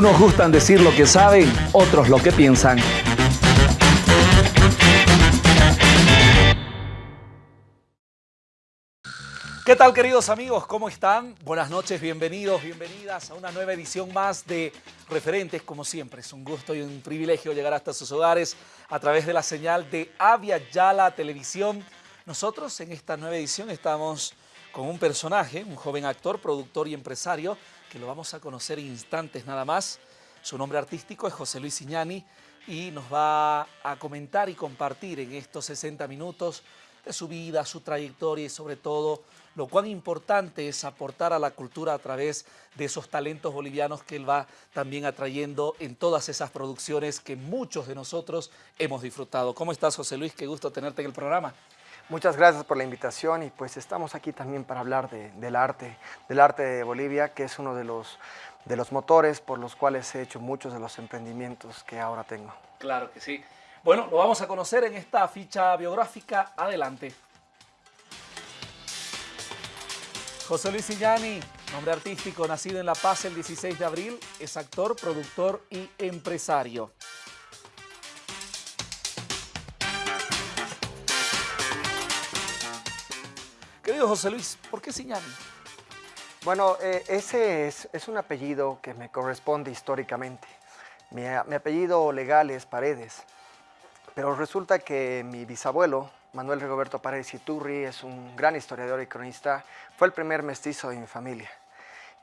Unos gustan decir lo que saben, otros lo que piensan. ¿Qué tal queridos amigos? ¿Cómo están? Buenas noches, bienvenidos, bienvenidas a una nueva edición más de Referentes, como siempre. Es un gusto y un privilegio llegar hasta sus hogares a través de la señal de Avia Yala Televisión. Nosotros en esta nueva edición estamos con un personaje, un joven actor, productor y empresario, que lo vamos a conocer instantes nada más. Su nombre artístico es José Luis Iñani y nos va a comentar y compartir en estos 60 minutos de su vida, su trayectoria y sobre todo lo cuán importante es aportar a la cultura a través de esos talentos bolivianos que él va también atrayendo en todas esas producciones que muchos de nosotros hemos disfrutado. ¿Cómo estás, José Luis? Qué gusto tenerte en el programa. Muchas gracias por la invitación y pues estamos aquí también para hablar del arte, del arte de Bolivia, que es uno de los, de los motores por los cuales he hecho muchos de los emprendimientos que ahora tengo. Claro que sí. Bueno, lo vamos a conocer en esta ficha biográfica. Adelante. José Luis Illani, nombre artístico, nacido en La Paz el 16 de abril, es actor, productor y empresario. José Luis, ¿por qué Siñani? Bueno, eh, ese es, un apellido que me corresponde históricamente. Mi, mi apellido legal es Paredes, pero resulta que mi bisabuelo, Manuel Rigoberto Paredes Iturri es un gran historiador y cronista, fue el primer mestizo de mi familia.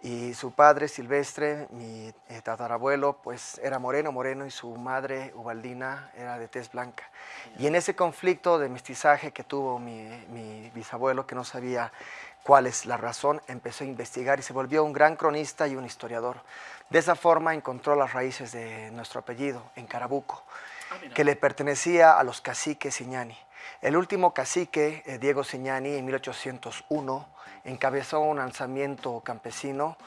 Y su padre, Silvestre, mi eh, tatarabuelo, pues era moreno, moreno, y su madre, Ubaldina, era de tez blanca. Y en ese conflicto de mestizaje que tuvo mi, mi bisabuelo, que no sabía cuál es la razón, empezó a investigar y se volvió un gran cronista y un historiador. De esa forma encontró las raíces de nuestro apellido, en Carabuco, ah, que le pertenecía a los caciques Iñani. El último cacique, eh, Diego Signani, en 1801, encabezó un alzamiento campesino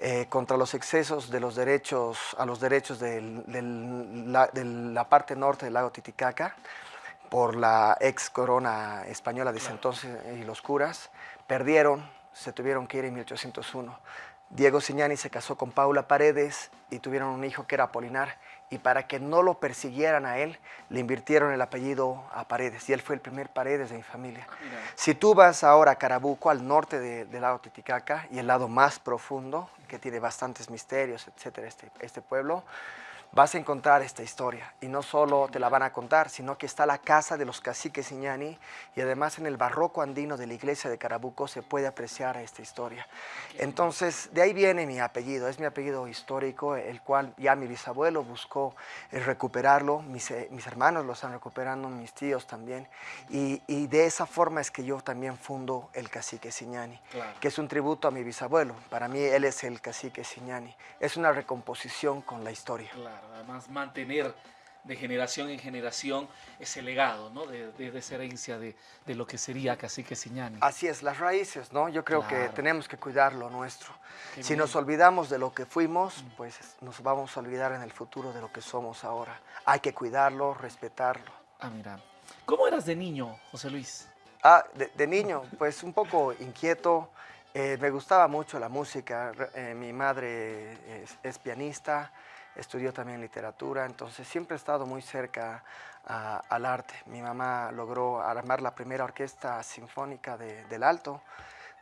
eh, contra los excesos de los derechos, a los derechos de la parte norte del lago Titicaca por la ex corona española de ese entonces y los curas. Perdieron, se tuvieron que ir en 1801. Diego Signani se casó con Paula Paredes y tuvieron un hijo que era Apolinar y para que no lo persiguieran a él, le invirtieron el apellido a Paredes y él fue el primer Paredes de mi familia. Si tú vas ahora a Carabuco, al norte del lago Titicaca y el lado más profundo, que tiene bastantes misterios, etcétera, este, este pueblo, vas a encontrar esta historia. Y no solo te la van a contar, sino que está la casa de los caciques Iñani y además en el barroco andino de la iglesia de Carabuco se puede apreciar esta historia. Entonces, de ahí viene mi apellido, es mi apellido histórico, el cual ya mi bisabuelo buscó eh, recuperarlo, mis, eh, mis hermanos lo están recuperando, mis tíos también, y, y, de esa forma es que yo también fundo el cacique Siñani, que es un tributo a mi bisabuelo. Para mí él es el cacique Siñani. Es una recomposición con la historia además mantener de generación en generación ese legado, ¿no? De, de, esa herencia de, de, lo que sería Cacique Siñani. Así es, las raíces, ¿no? Yo creo que tenemos que cuidar lo nuestro. si nos olvidamos de lo que fuimos, mm. pues nos vamos a olvidar en el futuro de lo que somos ahora. Hay que cuidarlo, respetarlo. Ah, mira. ¿Cómo eras de niño, José Luis? Ah, de, niño, pues un poco inquieto. Eh, me gustaba mucho la música. Eh, mi madre es pianista estudió también literatura, entonces siempre he estado muy cerca al arte. Mi mamá logró armar la primera orquesta sinfónica del Alto,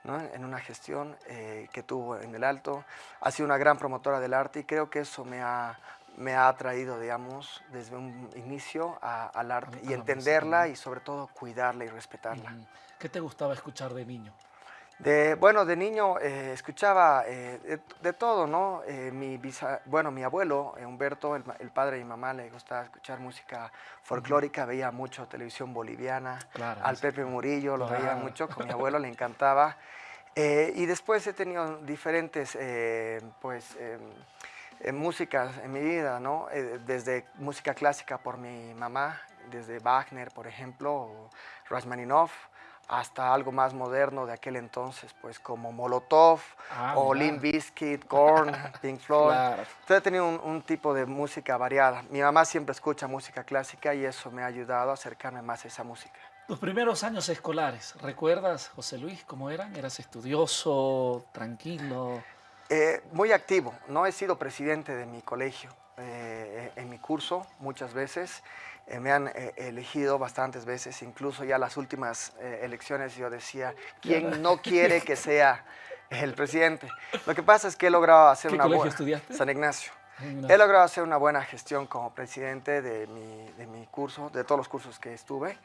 en una gestión eh, que tuvo en el Alto. Ha sido una gran promotora del arte y creo que eso me ha, me ha atraído, digamos, desde un inicio al arte y entenderla y sobre todo cuidarla y respetarla. ¿Qué te gustaba escuchar de niño? De, bueno, de niño eh, escuchaba eh, de, todo, ¿no? Eh, mi bueno, mi abuelo, Humberto, el, padre de mi mamá, le gustaba escuchar música folclórica, veía mucho televisión boliviana, al Pepe Murillo lo veía mucho, con mi abuelo le encantaba. y después he tenido diferentes, pues, músicas en mi vida, ¿no? desde música clásica por mi mamá, desde Wagner, por ejemplo, o Rachmaninoff, hasta algo más moderno de aquel entonces, pues como Molotov ah, o Limp Bizkit, Korn, Pink Floyd. Entonces he tenido un, tipo de música variada. Mi mamá siempre escucha música clásica y eso me ha ayudado a acercarme más a esa música. Tus primeros años escolares, ¿recuerdas, José Luis, cómo eran? ¿Eras estudioso, tranquilo? Eh, muy activo. No he sido presidente de mi colegio. Eh, en mi curso muchas veces. Eh, me han elegido bastantes veces, incluso ya las últimas elecciones yo decía, ¿quién no quiere que sea el presidente? Lo que pasa es que he logrado hacer ¿Qué una estudiaste? San Ignacio. He logrado hacer una buena gestión como presidente de mi, de mi curso, de todos los cursos que estuve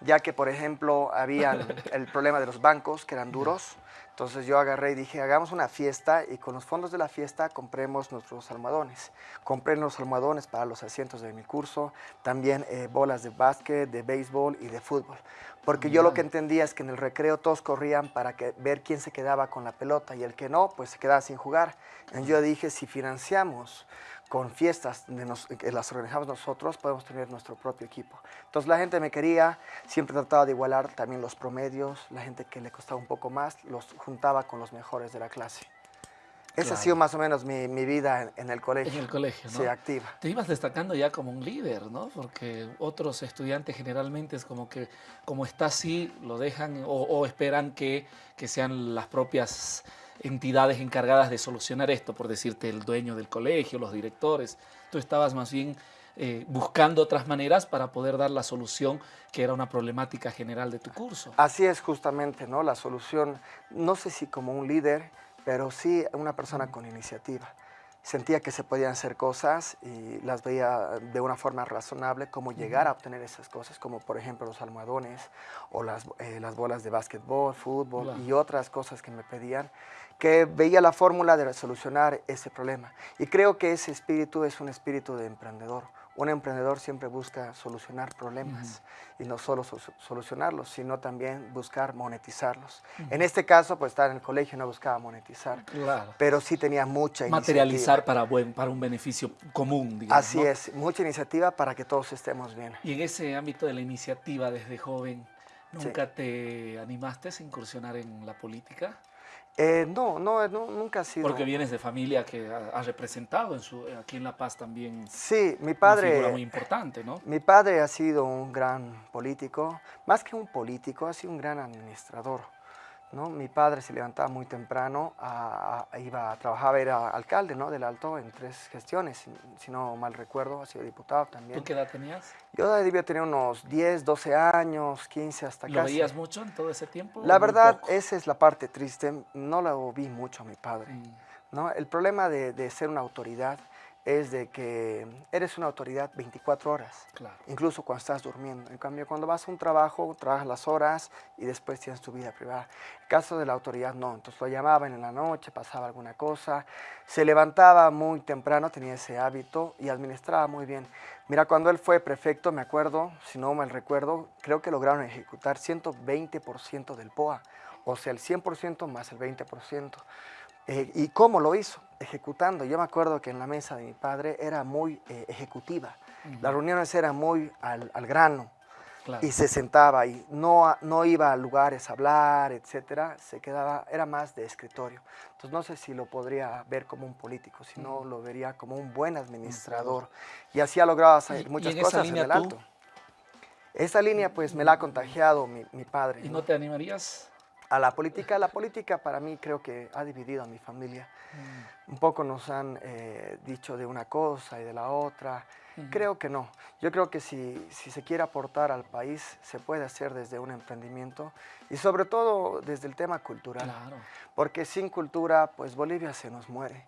ya que, por ejemplo, había el problema de los bancos, que eran duros. Entonces yo agarré y dije, hagamos una fiesta y con los fondos de la fiesta compremos nuestros almohadones. Compré los almohadones para los asientos de mi curso, también eh, bolas de básquet, de béisbol y de fútbol. Porque yo lo que entendía es que en el recreo todos corrían para que, ver quién se quedaba con la pelota y el que no, pues se quedaba sin jugar. Y yo dije, si financiamos con fiestas que las organizamos nosotros, podemos tener nuestro propio equipo. Entonces la gente me quería, siempre trataba de igualar también los promedios, la gente que le costaba un poco más, los juntaba con los mejores de la clase. Esa ha sido más o menos mi, vida en, el colegio. En el colegio, ¿no? Sí, activa. Te ibas destacando ya como un líder, ¿no? Porque otros estudiantes generalmente es como que, como está así, lo dejan o, esperan que, que sean las propias entidades encargadas de solucionar esto, por decirte, el dueño del colegio, los directores. Tú estabas más bien eh, buscando otras maneras para poder dar la solución que era una problemática general de tu curso. Así es justamente, ¿no? La solución, no sé si como un líder, pero sí una persona con iniciativa sentía que se podían hacer cosas y las veía de una forma razonable, cómo llegar a obtener esas cosas, como por ejemplo los almohadones o las, eh, las bolas de básquetbol, fútbol y otras cosas que me pedían, que veía la fórmula de resolucionar ese problema. Y creo que ese espíritu es un espíritu de emprendedor, un emprendedor siempre busca solucionar problemas y no solo solucionarlos, sino también buscar monetizarlos. En este caso, pues estar en el colegio no buscaba monetizar, pero sí tenía mucha Materializar para, buen, para un beneficio común, digamos. Así es, mucha iniciativa para que todos estemos bien. Y en ese ámbito de la iniciativa desde joven, ¿nunca te animaste a incursionar en la política? Eh, no, no, nunca ha sido. Porque vienes de familia que ha, representado en su, aquí en La Paz también. Sí, mi padre. Una figura muy importante, ¿no? Mi padre ha sido un gran político, más que un político, ha sido un gran administrador. ¿No? Mi padre se levantaba muy temprano, iba a trabajar, era alcalde ¿no? del Alto en tres gestiones, si, no mal recuerdo, ha sido diputado también. ¿Tú qué edad tenías? Yo debía tener unos 10, 12 años, 15 hasta ¿Lo veías mucho en todo ese tiempo? La verdad, esa es la parte triste, no lo vi mucho a mi padre. Mm. ¿no? El problema de, de ser una autoridad es de que eres una autoridad 24 horas, incluso cuando estás durmiendo. En cambio, cuando vas a un trabajo, trabajas las horas y después tienes tu vida privada. En caso de la autoridad, no. Entonces lo llamaban en la noche, pasaba alguna cosa, se levantaba muy temprano, tenía ese hábito y administraba muy bien. Mira, cuando él fue prefecto, me acuerdo, si no mal recuerdo, creo que lograron ejecutar 120% del POA, o sea, el 100% más el 20%. Eh, ¿Y cómo lo hizo? Ejecutando. Yo me acuerdo que en la mesa de mi padre era muy eh, ejecutiva. Las reuniones eran muy al, grano. Y se sentaba y no, no iba a lugares a hablar, etcétera. Se quedaba, era más de escritorio. Entonces no sé si lo podría ver como un político, sino lo vería como un buen administrador. Y así ha logrado hacer muchas cosas en el alto. Esa línea pues me la ha contagiado mi, mi padre. ¿Y no te animarías a la política. La política para mí creo que ha dividido a mi familia. Mm. Un poco nos han eh, dicho de una cosa y de la otra. Creo que no. Yo creo que si, si, se quiere aportar al país, se puede hacer desde un emprendimiento y sobre todo desde el tema cultural. Porque sin cultura, pues Bolivia se nos muere.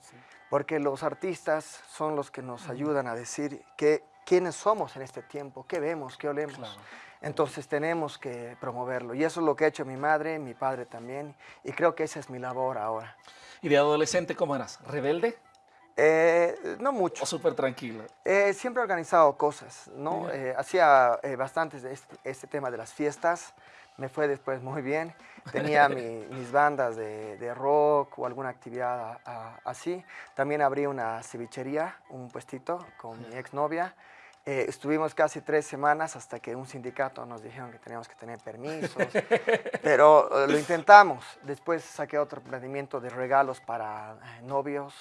Porque los artistas son los que nos ayudan a decir que, quiénes somos en este tiempo, qué vemos, qué olemos. Entonces tenemos que promoverlo. Y eso es lo que ha hecho mi madre, mi padre también. Y creo que esa es mi labor ahora. ¿Y de adolescente cómo eras? ¿Rebelde? Eh, no mucho. ¿O súper tranquilo? Eh, siempre he organizado cosas, ¿no? Eh, hacía bastantes de este, este, tema de las fiestas. Me fue después muy bien. Tenía mis bandas de, rock o alguna actividad así. También abrí una cevichería, un puestito con mi exnovia. Eh, estuvimos casi tres semanas hasta que un sindicato nos dijeron que teníamos que tener permisos, pero eh, lo intentamos. Después saqué otro emprendimiento de regalos para eh, novios,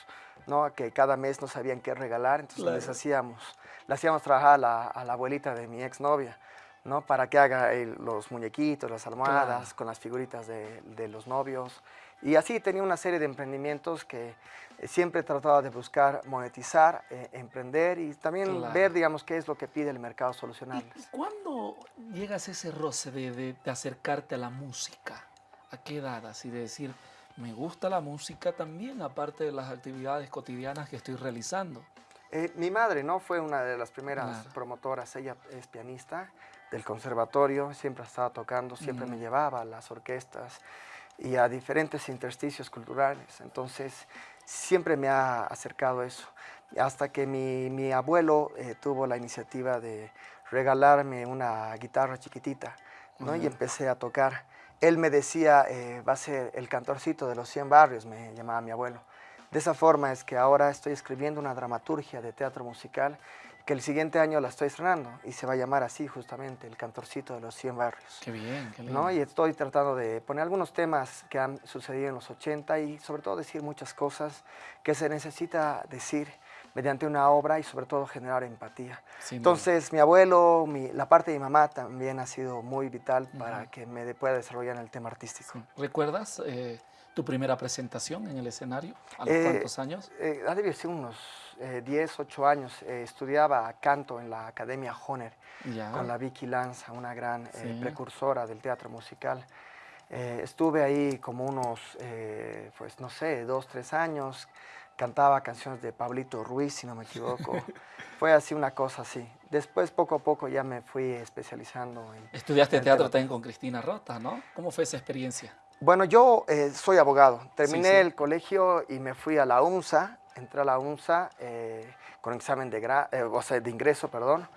¿no? que cada mes no sabían qué regalar, entonces les hacíamos, le hacíamos trabajar a la, a la abuelita de mi exnovia ¿no? Para que haga los muñequitos, las almohadas, con las figuritas de, de, los novios. Y así tenía una serie de emprendimientos que eh, siempre trataba de buscar monetizar, eh, emprender y también ver, digamos, qué es lo que pide el mercado solucionarles. ¿Y cuándo llegas a ese roce de, de, de acercarte a la música? ¿A qué edad? Así de decir, me gusta la música también, aparte de las actividades cotidianas que estoy realizando. Eh, mi madre no fue una de las primeras promotoras, ella es pianista del conservatorio, siempre estaba tocando, siempre me llevaba a las orquestas y a diferentes intersticios culturales, entonces siempre me ha acercado eso. Hasta que mi, mi abuelo eh, tuvo la iniciativa de regalarme una guitarra chiquitita, ¿no? y empecé a tocar. Él me decía, eh, va a ser el cantorcito de los 100 barrios, me llamaba mi abuelo. De esa forma es que ahora estoy escribiendo una dramaturgia de teatro musical que el siguiente año la estoy estrenando y se va a llamar así justamente, El Cantorcito de los 100 Barrios. Qué bien, qué lindo. ¿no? Y estoy tratando de poner algunos temas que han sucedido en los 80 y sobre todo decir muchas cosas que se necesita decir mediante una obra y sobre todo generar empatía. Entonces mi abuelo, la parte de mi mamá también ha sido muy vital para que me pueda desarrollar en el tema artístico. ¿Recuerdas eh, tu primera presentación en el escenario? ¿A los eh, cuántos años? Eh, ha debido ser unos 10, 8 años. Eh, estudiaba canto en la Academia Honer con la Vicky Lanza, una gran precursora del teatro musical. estuve ahí como unos, pues no sé, dos, tres años. Cantaba canciones de Pablito Ruiz, si no me equivoco. Fue así una cosa así. Después, poco a poco, ya me fui especializando en... Estudiaste teatro también con Cristina Rota, ¿no? ¿Cómo fue esa experiencia? Bueno, yo eh, soy abogado. Terminé el colegio y me fui a la UNSA. Entré a la UNSA eh, con examen de, eh, o sea, de ingreso, perdón,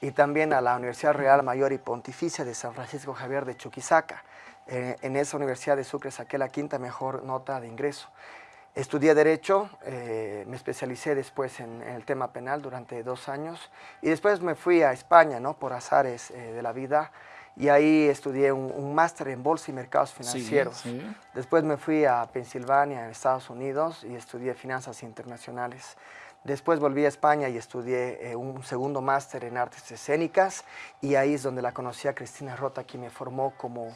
y también a la Universidad Real Mayor y Pontificia de San Francisco Javier de Chuquisaca. en esa universidad de Sucre saqué la quinta mejor nota de ingreso. Estudié Derecho, me especialicé después en, el tema penal durante dos años y después me fui a España, ¿no? Por azares de la vida y ahí estudié un, máster en Bolsa y Mercados Financieros. Después me fui a Pensilvania, en Estados Unidos, y estudié Finanzas Internacionales. Después volví a España y estudié eh, un segundo máster en Artes Escénicas, y ahí es donde la conocí a Cristina Rota, quien me formó como,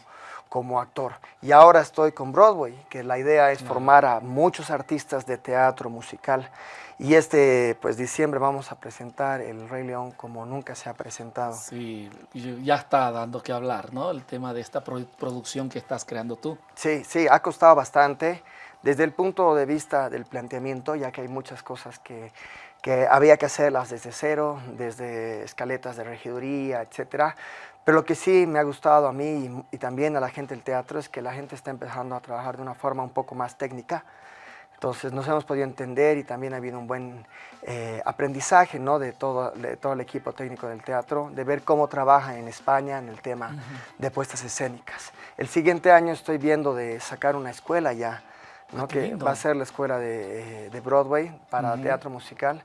como actor. Y ahora estoy con Broadway, que la idea es formar a muchos artistas de teatro musical. Y este, pues diciembre vamos a presentar El Rey León como nunca se ha presentado. Sí, ya está dando que hablar, ¿no? El tema de esta producción que estás creando tú. Sí, sí, ha costado bastante. Desde el punto de vista del planteamiento, ya que hay muchas cosas que, que había que hacerlas desde cero, desde escaletas de regiduría, etcétera. Pero lo que sí me ha gustado a mí y, y también a la gente del teatro es que la gente está empezando a trabajar de una forma un poco más técnica, entonces nos hemos podido entender y también ha habido un buen eh, aprendizaje ¿no? de, todo, de todo el equipo técnico del teatro, de ver cómo trabaja en España en el tema de puestas escénicas. El siguiente año estoy viendo de sacar una escuela ya, ¿no? Ah, que va a ser la escuela de, eh, de Broadway para teatro musical,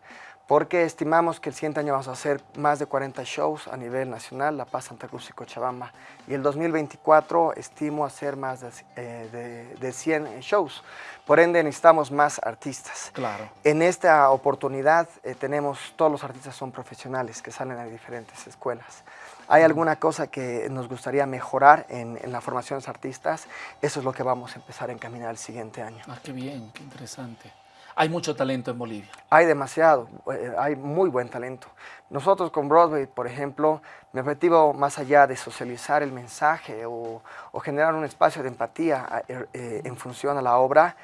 porque estimamos que el siguiente año vamos a hacer más de 40 shows a nivel nacional, La Paz, Santa Cruz y Cochabamba. Y el 2024 estimo hacer más de, eh, de, 100 shows. Por ende necesitamos más artistas. Claro. En esta oportunidad eh, tenemos, todos los artistas son profesionales que salen de diferentes escuelas. ¿Hay alguna cosa que nos gustaría mejorar en, en, la formación de los artistas? Eso es lo que vamos a empezar a encaminar el siguiente año. Ah, qué bien, qué interesante. Hay mucho talento en Bolivia. Hay demasiado, eh, hay muy buen talento. Nosotros con Broadway, por ejemplo, mi objetivo más allá de socializar el mensaje o, generar un espacio de empatía eh, eh, en función a la obra,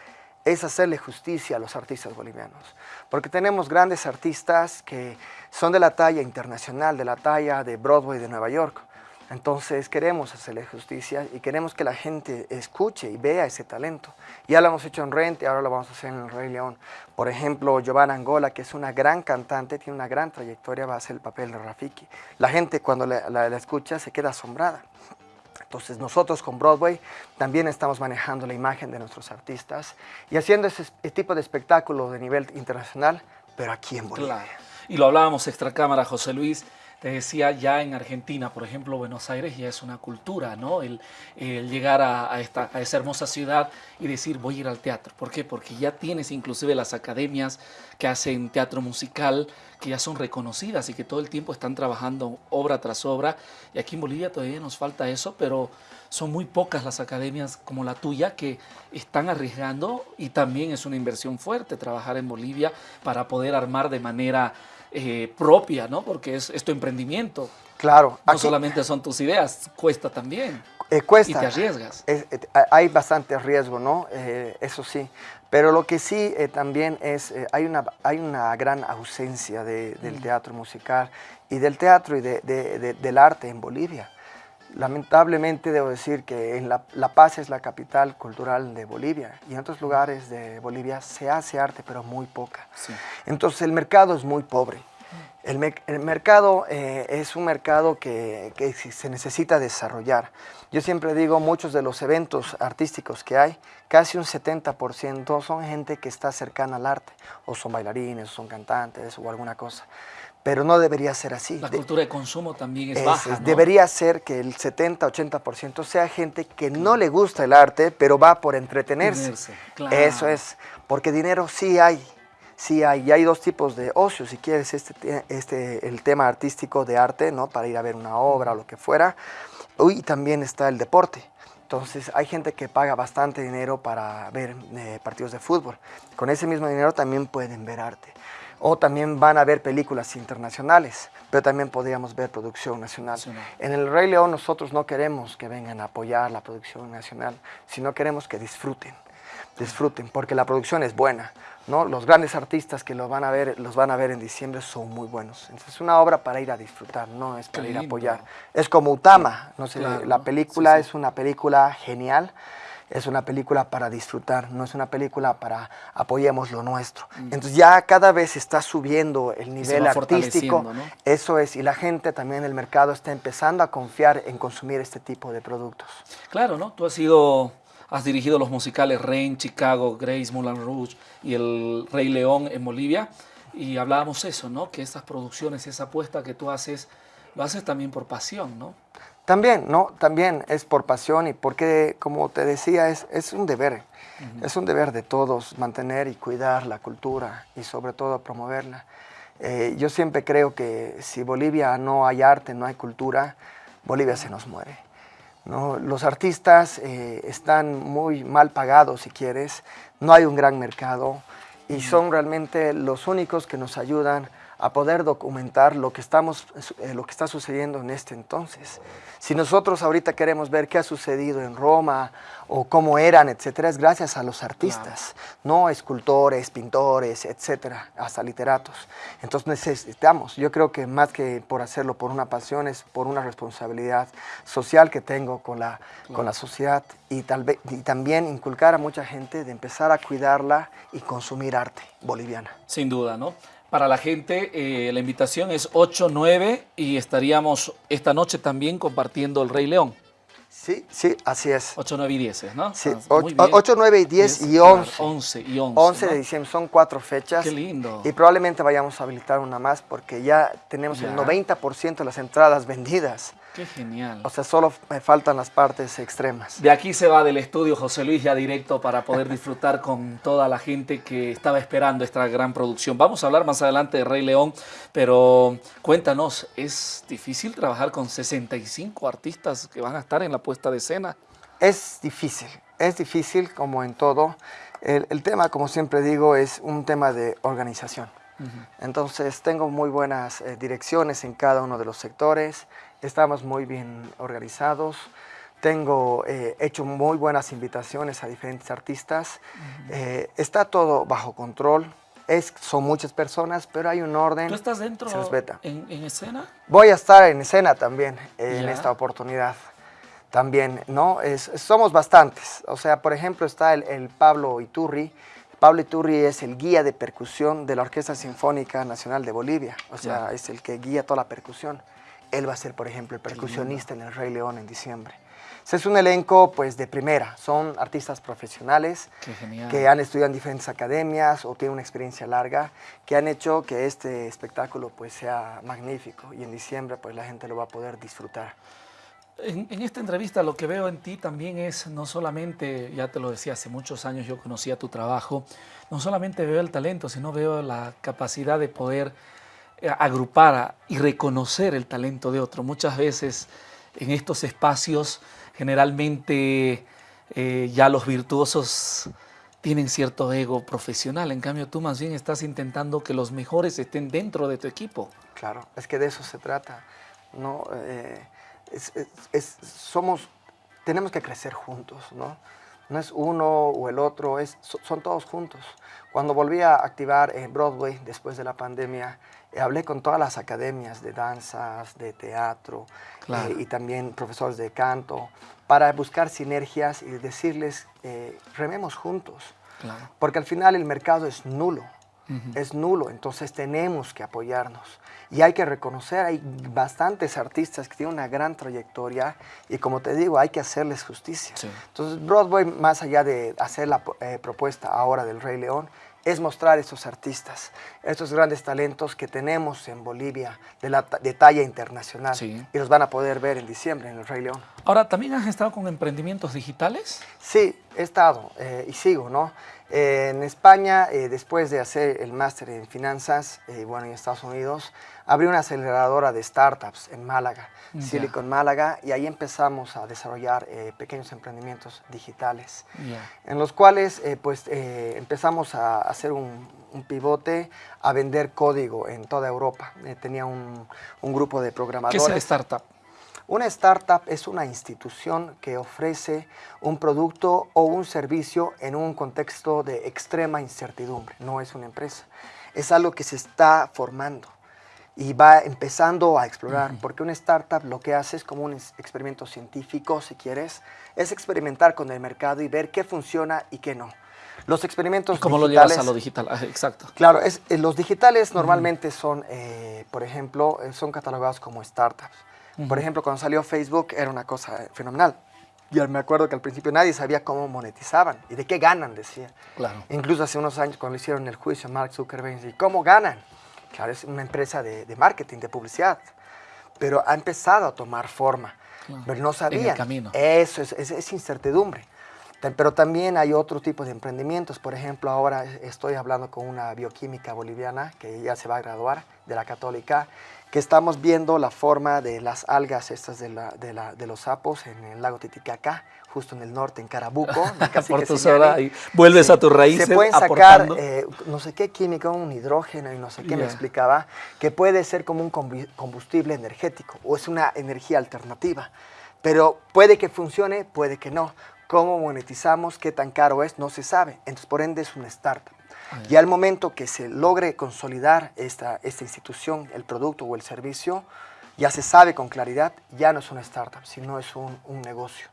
es hacerle justicia a los artistas bolivianos. Porque tenemos grandes artistas que son de la talla internacional, de la talla de Broadway de Nueva York. Entonces queremos hacerle justicia y queremos que la gente escuche y vea ese talento. Ya lo hemos hecho en Rente, ahora lo vamos a hacer en el Rey León. Por ejemplo, Giovanna Angola, que es una gran cantante, tiene una gran trayectoria, va a hacer el papel de Rafiki. La gente cuando la, escucha se queda asombrada. Entonces nosotros con Broadway también estamos manejando la imagen de nuestros artistas y haciendo ese tipo de espectáculo de nivel internacional, pero aquí en Bolivia. Y lo hablábamos extra cámara, José Luis, te decía, ya en Argentina, por ejemplo, Buenos Aires ya es una cultura, ¿no? El, llegar a, esta, a esa hermosa ciudad y decir, voy a ir al teatro. ¿Por qué? Porque ya tienes inclusive las academias que hacen teatro musical, que ya son reconocidas y que todo el tiempo están trabajando obra tras obra. Y aquí en Bolivia todavía nos falta eso, pero son muy pocas las academias como la tuya que están arriesgando y también es una inversión fuerte trabajar en Bolivia para poder armar de manera eh, propia, ¿no? Porque es, tu emprendimiento. Claro. No solamente son tus ideas, cuesta también. Eh, cuesta. Y te arriesgas. Eh, hay bastante riesgo, ¿no? eso sí. Pero lo que sí también es, hay, una, hay una gran ausencia del mm. teatro musical y del teatro y del arte en Bolivia. Lamentablemente debo decir que la, Paz es la capital cultural de Bolivia y en otros lugares de Bolivia se hace arte, pero muy poca. Entonces el mercado es muy pobre. El, mercado eh, es un mercado que, se necesita desarrollar. Yo siempre digo, muchos de los eventos artísticos que hay, casi un 70% son gente que está cercana al arte, o son bailarines, o son cantantes, o alguna cosa pero no debería ser así. La cultura de consumo también es, baja, Debería ser que el 70-80% sea gente que no le gusta el arte, pero va por entretenerse. Eso es, porque dinero sí hay, sí hay. Y hay dos tipos de ocio, si quieres, este, este, el tema artístico de arte, ¿no? Para ir a ver una obra o lo que fuera. Y también está el deporte. Entonces hay gente que paga bastante dinero para ver eh, partidos de fútbol. Con ese mismo dinero también pueden ver arte o también van a ver películas internacionales, pero también podríamos ver producción nacional. En el Rey León nosotros no queremos que vengan a apoyar la producción nacional, sino queremos que disfruten, disfruten, porque la producción es buena. ¿no? Los grandes artistas que los van, a ver, los van a ver en diciembre son muy buenos. Entonces es una obra para ir a disfrutar, no es para ir a apoyar. Es como Utama, no sé, la película es una película genial, es una película para disfrutar, no es una película para apoyemos lo nuestro. Mm. Entonces ya cada vez está subiendo el nivel artístico, eso es, y la gente también en el mercado está empezando a confiar en consumir este tipo de productos. Claro, ¿no? Tú has sido, has dirigido los musicales Rain, Chicago, Grace, Moulin Rouge y El Rey León en Bolivia, y hablábamos eso, ¿no? Que estas producciones, esa apuesta que tú haces, lo haces también por pasión, ¿no? También, ¿no? También es por pasión y porque, como te decía, es, es un deber. Es un deber de todos mantener y cuidar la cultura y sobre todo promoverla. Eh, yo siempre creo que si Bolivia no hay arte, no hay cultura, Bolivia se nos muere. ¿no? Los artistas eh, están muy mal pagados, si quieres, no hay un gran mercado y son realmente los únicos que nos ayudan a poder documentar lo que, estamos, eh, lo que está sucediendo en este entonces. Si nosotros ahorita queremos ver qué ha sucedido en Roma o cómo eran, etcétera, es gracias a los artistas, no escultores, pintores, etcétera, hasta literatos. Entonces necesitamos, yo creo que más que por hacerlo por una pasión, es por una responsabilidad social que tengo con la, con la sociedad y, tal vez, y también inculcar a mucha gente de empezar a cuidarla y consumir arte boliviana. Sin duda, ¿no? Para la gente. Eh, la invitación es 8, 9 y estaríamos esta noche también compartiendo El Rey León. Sí, sí, así es. 8, 9 y 10, ¿no? Sí, 8, 9 y 10 y 11. 11 y 11. 11 de diciembre, son cuatro fechas. Qué lindo. Y probablemente vayamos a habilitar una más porque ya tenemos el 90% de las entradas vendidas. Qué genial. O sea, solo me faltan las partes extremas. De aquí se va del estudio José Luis ya directo para poder disfrutar con toda la gente que estaba esperando esta gran producción. Vamos a hablar más adelante de Rey León, pero cuéntanos, ¿es difícil trabajar con 65 artistas que van a estar en la puesta de escena? Es difícil, es difícil como en todo. El, tema, como siempre digo, es un tema de organización. Entonces tengo muy buenas eh, direcciones en cada uno de los sectores, estamos muy bien organizados, tengo eh, hecho muy buenas invitaciones a diferentes artistas, eh, está todo bajo control, es, son muchas personas, pero hay un orden. ¿Tú estás dentro En, en, escena? Voy a estar en escena también en esta oportunidad. También, ¿no? Es, somos bastantes. O sea, por ejemplo, está el, el Pablo Iturri, Pablo Iturri es el guía de percusión de la Orquesta Sinfónica Nacional de Bolivia, o sea, es el que guía toda la percusión. Él va a ser, por ejemplo, el percusionista en el Rey León en diciembre. Es un elenco pues de primera, son artistas profesionales que han estudiado en diferentes academias o tienen una experiencia larga, que han hecho que este espectáculo pues sea magnífico y en diciembre pues la gente lo va a poder disfrutar. En, en, esta entrevista lo que veo en ti también es no solamente, ya te lo decía, hace muchos años yo conocía tu trabajo, no solamente veo el talento, sino veo la capacidad de poder eh, agrupar y reconocer el talento de otro. Muchas veces en estos espacios generalmente eh, ya los virtuosos tienen cierto ego profesional, en cambio tú más bien estás intentando que los mejores estén dentro de tu equipo. Claro, es que de eso se trata. ¿no? Eh, somos, tenemos que crecer juntos, ¿no? No es uno o el otro, es, son todos juntos. Cuando volví a activar en Broadway después de la pandemia, eh, hablé con todas las academias de danzas, de teatro eh, y también profesores de canto para buscar sinergias y decirles, eh, rememos juntos. Porque al final el mercado es nulo, es nulo, entonces tenemos que apoyarnos. Y hay que reconocer, hay bastantes artistas que tienen una gran trayectoria y como te digo, hay que hacerles justicia. Entonces Broadway, más allá de hacer la propuesta ahora del Rey León, es mostrar a esos artistas, estos grandes talentos que tenemos en Bolivia de, la, de talla internacional y los van a poder ver en diciembre en el Rey León. Ahora, ¿también has estado con emprendimientos digitales? Sí, he estado eh, y sigo, ¿no? En España, eh, después de hacer el máster en finanzas, eh, bueno, en Estados Unidos, abrí una aceleradora de startups en Málaga, Silicon Málaga, y ahí empezamos a desarrollar eh, pequeños emprendimientos digitales, en los cuales pues empezamos a hacer un, pivote a vender código en toda Europa. tenía un, un, grupo de programadores. ¿Qué es el startup? Una startup es una institución que ofrece un producto o un servicio en un contexto de extrema incertidumbre, no es una empresa. Es algo que se está formando y va empezando a explorar, porque una startup lo que hace es como un experimento científico, si quieres, es experimentar con el mercado y ver qué funciona y qué no. Los experimentos ¿Y ¿Cómo lo llevas a lo digital? Ah, exacto. Claro, es, eh, los digitales normalmente son, eh, por ejemplo, eh, son catalogados como startups. Por ejemplo, cuando salió Facebook era una cosa fenomenal. Yo me acuerdo que al principio nadie sabía cómo monetizaban y de qué ganan, decía. Claro. Incluso hace unos años cuando hicieron el juicio a Mark Zuckerberg, ¿y cómo ganan? Claro, es una empresa de, marketing, de publicidad, pero ha empezado a tomar forma. Pero no sabían. En el camino. Eso es, es, incertidumbre. Pero también hay otro tipo de emprendimientos. Por ejemplo, ahora estoy hablando con una bioquímica boliviana que ya se va a graduar de la católica que estamos viendo la forma de las algas estas de, la, de, la, de los sapos en el lago Titicaca, justo en el norte, en Carabuco. Por tu y vuelves a tus raíces Se pueden sacar eh, no sé qué químico, un hidrógeno y no sé qué me explicaba, que puede ser como un combustible energético o es una energía alternativa. Pero puede que funcione, puede que no. ¿Cómo monetizamos? ¿Qué tan caro es? No se sabe. Entonces, por ende, es una startup. Y al momento que se logre consolidar esta, esta institución, el producto o el servicio, ya se sabe con claridad, ya no es una startup, sino es un, un negocio.